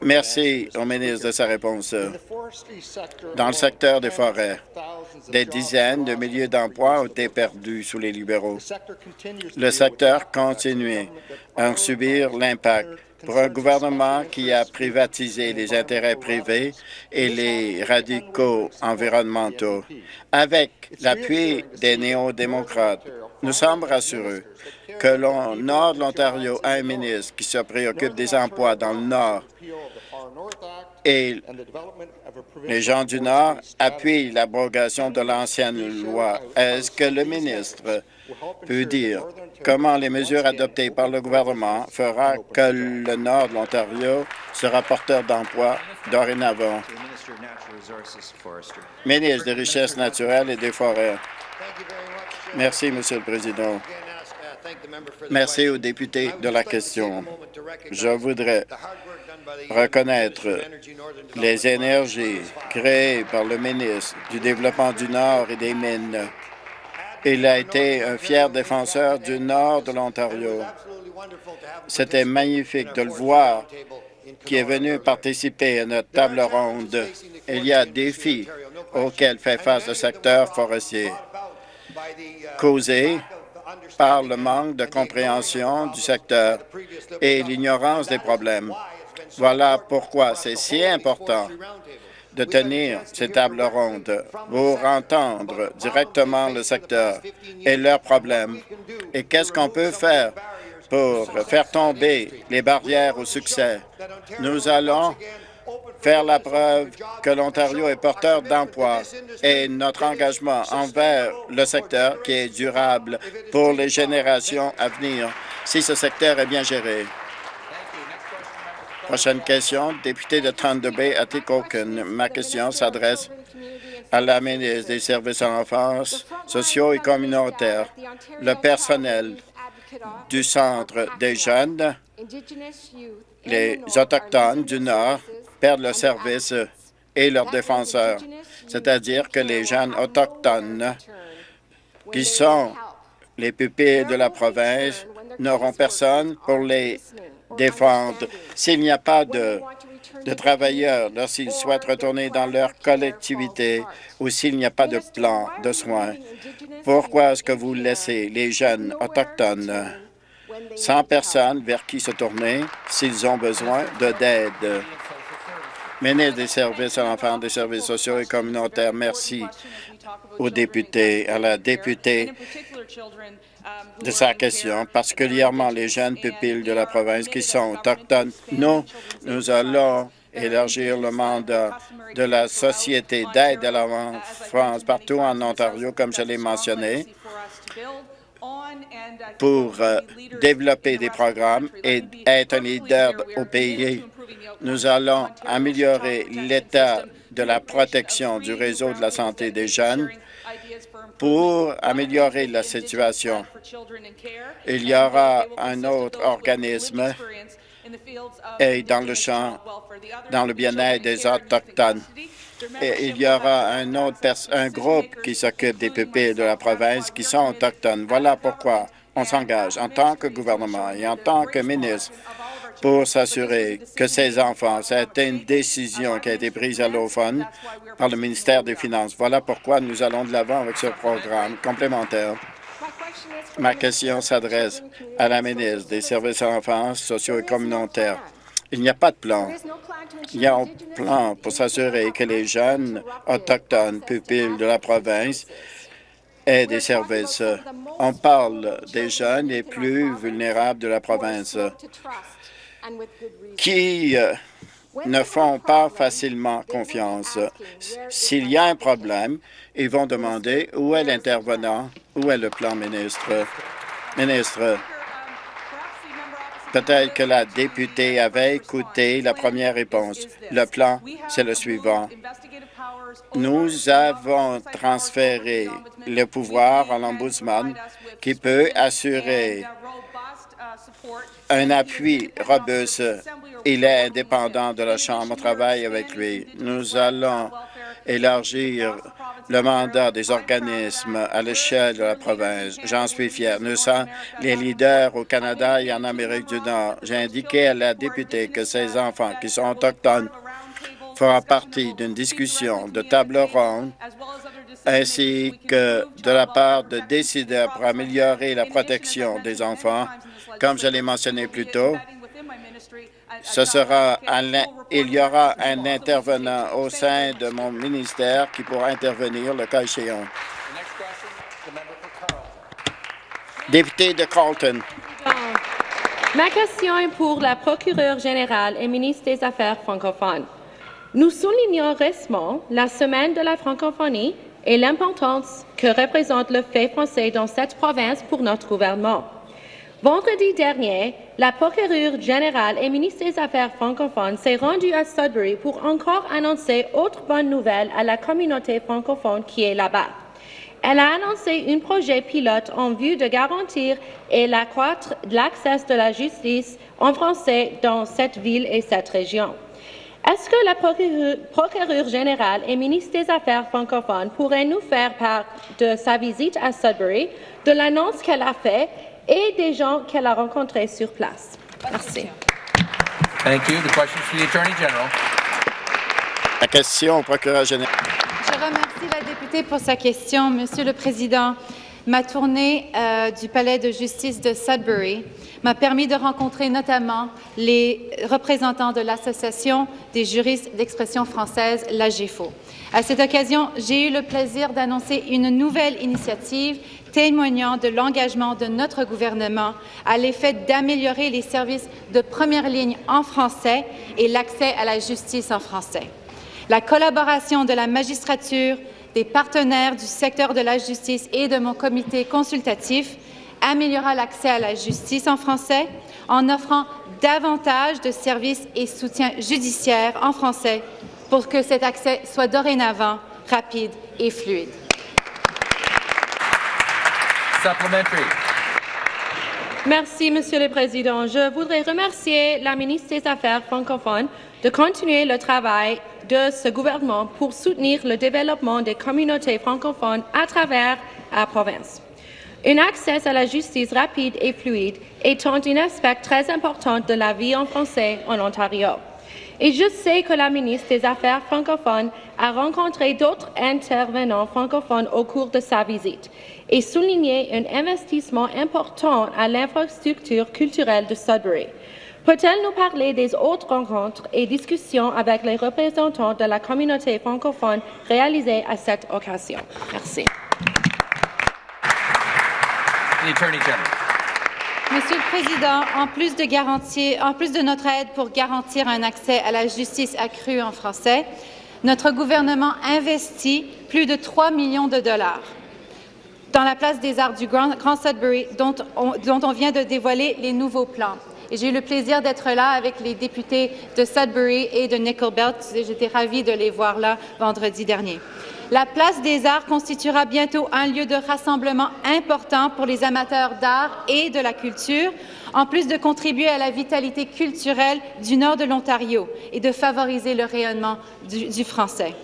Merci au ministre de sa réponse. Dans le secteur des forêts, des dizaines de milliers d'emplois ont été perdus sous les libéraux. Le secteur continue à en subir l'impact pour un gouvernement qui a privatisé les intérêts privés et les radicaux environnementaux. Avec l'appui des néo-démocrates, nous sommes rassurés que le nord de l'Ontario a un ministre qui se préoccupe des emplois dans le nord et les gens du Nord appuient l'abrogation de l'ancienne loi. Est-ce que le ministre peut dire comment les mesures adoptées par le gouvernement fera que le Nord de l'Ontario sera porteur d'emplois dorénavant? Ministre des Richesses naturelles et des Forêts. Merci, Monsieur le Président. Merci aux députés de la question. Je voudrais reconnaître les énergies créées par le ministre du Développement du Nord et des Mines. Il a été un fier défenseur du Nord de l'Ontario. C'était magnifique de le voir qui est venu participer à notre table ronde. Il y a des défis auxquels fait face le secteur forestier, causés par le manque de compréhension du secteur et l'ignorance des problèmes. Voilà pourquoi c'est si important de tenir ces tables rondes pour entendre directement le secteur et leurs problèmes. Et qu'est-ce qu'on peut faire pour faire tomber les barrières au succès? Nous allons faire la preuve que l'Ontario est porteur d'emplois et notre engagement envers le secteur qui est durable pour les générations à venir si ce secteur est bien géré. Prochaine question, député de Thunder Bay, Atikokan. Ma question s'adresse à la ministre des Services à l'enfance sociaux et communautaires? Le personnel du Centre des jeunes, les Autochtones du Nord perdent le service et leurs défenseurs, c'est-à-dire que les jeunes autochtones qui sont les pupilles de la province n'auront personne pour les défendre. S'il n'y a pas de, de travailleurs lorsqu'ils souhaitent retourner dans leur collectivité ou s'il n'y a pas de plan de soins, pourquoi est-ce que vous laissez les jeunes autochtones sans personne vers qui se tourner s'ils ont besoin d'aide? Ministre des Services à l'enfant, des services sociaux et communautaires, merci aux députés, à la députée de sa question, particulièrement les jeunes pupilles de la province qui sont autochtones. Nous, nous allons élargir le mandat de la Société d'aide à l'enfance partout en Ontario, comme je l'ai mentionné, pour euh, développer des programmes et être un leader au pays. Nous allons améliorer l'état de la protection du réseau de la santé des jeunes pour améliorer la situation. Il y aura un autre organisme et dans le champ, dans le bien-être des Autochtones. Et il y aura un autre un groupe qui s'occupe des pupilles de la province qui sont autochtones. Voilà pourquoi on s'engage en tant que gouvernement et en tant que ministre pour s'assurer que ces enfants, c'était une décision qui a été prise à l'OFON par le ministère des Finances. Voilà pourquoi nous allons de l'avant avec ce programme complémentaire. Ma question s'adresse à la ministre des Services à l'enfance, sociaux et communautaires. Il n'y a pas de plan. Il y a un plan pour s'assurer que les jeunes autochtones pupilles de la province aient des services. On parle des jeunes les plus vulnérables de la province qui euh, ne font pas facilement confiance. S'il y a un problème, ils vont demander où est l'intervenant, où est le plan ministre. Ministre, peut-être que la députée avait écouté la première réponse. Le plan, c'est le suivant. Nous avons transféré le pouvoir à l'Ombudsman qui peut assurer un appui robuste. Il est indépendant de la Chambre. On travaille avec lui. Nous allons élargir le mandat des organismes à l'échelle de la province. J'en suis fier. Nous sommes les leaders au Canada et en Amérique du Nord. J'ai indiqué à la députée que ces enfants qui sont autochtones feront partie d'une discussion de table ronde ainsi que de la part de décideurs pour améliorer la protection des enfants. Comme je l'ai mentionné plus tôt, il y aura un intervenant au sein de mon ministère qui pourra intervenir le cas échéant. Député de Carlton. Ma question est pour la procureure générale et ministre des Affaires francophones. Nous soulignons récemment la semaine de la francophonie et l'importance que représente le fait français dans cette province pour notre gouvernement. Vendredi dernier, la procureure générale et ministre des Affaires francophones s'est rendue à Sudbury pour encore annoncer autre bonne nouvelle à la communauté francophone qui est là-bas. Elle a annoncé un projet pilote en vue de garantir et l'accroître l'accès de la justice en français dans cette ville et cette région. Est-ce que la procureure générale et ministre des Affaires francophones pourrait nous faire part de sa visite à Sudbury, de l'annonce qu'elle a faite et des gens qu'elle a rencontrés sur place. Merci. Thank you. The question to the Attorney General. La question au procureur général. Je remercie la députée pour sa question. Monsieur le Président, ma tournée euh, du Palais de justice de Sudbury m'a permis de rencontrer notamment les représentants de l'Association des juristes d'expression française, la GEFO. À cette occasion, j'ai eu le plaisir d'annoncer une nouvelle initiative témoignant de l'engagement de notre gouvernement à l'effet d'améliorer les services de première ligne en français et l'accès à la justice en français. La collaboration de la magistrature, des partenaires du secteur de la justice et de mon comité consultatif améliorera l'accès à la justice en français en offrant davantage de services et soutiens judiciaires en français pour que cet accès soit dorénavant rapide et fluide. Merci, Monsieur le Président. Je voudrais remercier la ministre des Affaires francophones de continuer le travail de ce gouvernement pour soutenir le développement des communautés francophones à travers la province. Un accès à la justice rapide et fluide est un aspect très important de la vie en français en Ontario. Et je sais que la ministre des Affaires francophones a rencontré d'autres intervenants francophones au cours de sa visite et souligné un investissement important à l'infrastructure culturelle de Sudbury. Peut-elle nous parler des autres rencontres et discussions avec les représentants de la communauté francophone réalisées à cette occasion? Merci. Monsieur le Président, en plus, de notre aide pour garantir un accès à la justice accrue en français, notre gouvernement investit plus de 3 millions de dollars dans la place des arts du Grand, Sudbury, dont on, vient de dévoiler les nouveaux plans. J'ai eu le plaisir d'être là avec les députés de Sudbury et de Nickel Belt. J'étais ravie de les voir là vendredi dernier. La place des arts constituera bientôt un lieu de rassemblement important pour les amateurs d'art et de la culture, en plus de contribuer à la vitalité culturelle du nord de l'Ontario et de favoriser le rayonnement du, français.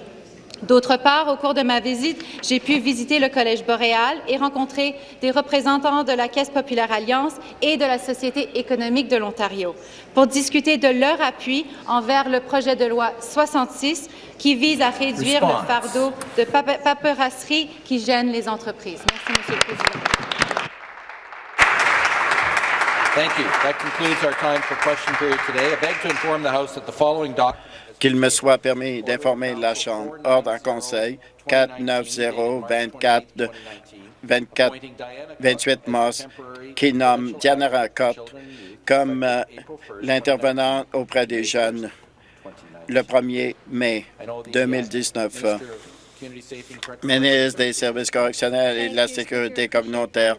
D'autre part, au cours de ma visite, j'ai pu visiter le Collège boréal et rencontrer des représentants de la Caisse populaire Alliance et de la Société économique de l'Ontario pour discuter de leur appui envers le projet de loi 66 qui vise à réduire le fardeau de paperasserie qui gêne les entreprises. Merci, Monsieur le Président. Thank you. That concludes our time for question period today. I beg to inform the House that the following document qu'il me soit permis d'informer la Chambre. Ordre en Conseil 490-24 24, 28 mars qui nomme Diana Racotte comme euh, l'intervenant auprès des jeunes le 1er mai 2019. Ministre des Services correctionnels et de la Sécurité communautaire,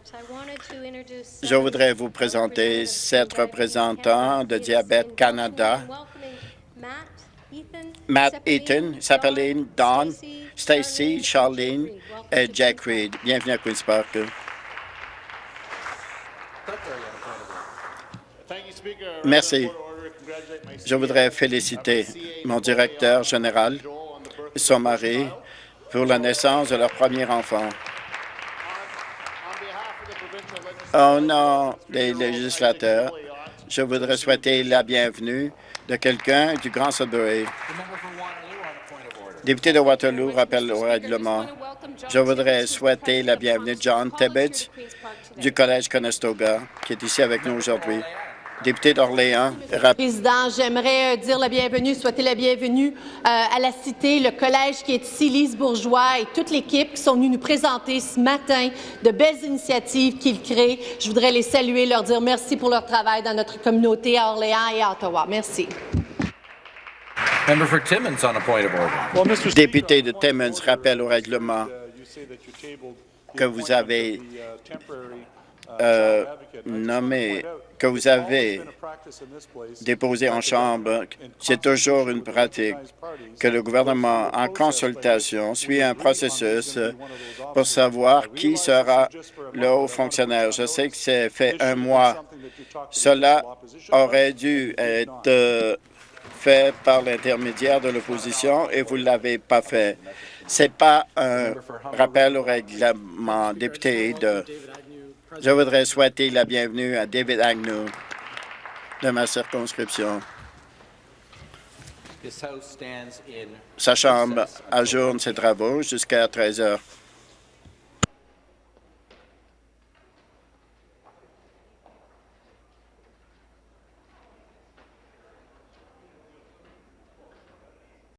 je voudrais vous présenter sept représentants de Diabète Canada Matt Eaton, Sappeline, Don, Stacy, Charlene et Jack Reed. Bienvenue à Queen's Park. Merci. Je voudrais féliciter mon directeur général son mari pour la naissance de leur premier enfant. Au nom des législateurs, je voudrais souhaiter la bienvenue de quelqu'un du Grand Sudbury. Député de Waterloo, rappelle au règlement. Je voudrais souhaiter la bienvenue de John Tibbetts du Collège Conestoga, qui est ici avec nous aujourd'hui. Député d'Orléans, Président, j'aimerais euh, dire la bienvenue, souhaiter la bienvenue euh, à la Cité, le collège qui est ici, Lise Bourgeois et toute l'équipe qui sont venus nous présenter ce matin de belles initiatives qu'ils créent. Je voudrais les saluer, leur dire merci pour leur travail dans notre communauté à Orléans et à Ottawa. Merci. Member for Timmins on a point of order. député de Timmins, rappelle au règlement que vous avez euh, nommé, que vous avez déposé en Chambre. C'est toujours une pratique que le gouvernement, en consultation, suit un processus pour savoir qui sera le haut fonctionnaire. Je sais que c'est fait un mois. Cela aurait dû être fait par l'intermédiaire de l'opposition et vous ne l'avez pas fait. C'est pas un rappel au règlement. Député de... Je voudrais souhaiter la bienvenue à David Agnew de ma circonscription. Sa chambre ajourne ses travaux jusqu'à 13 heures.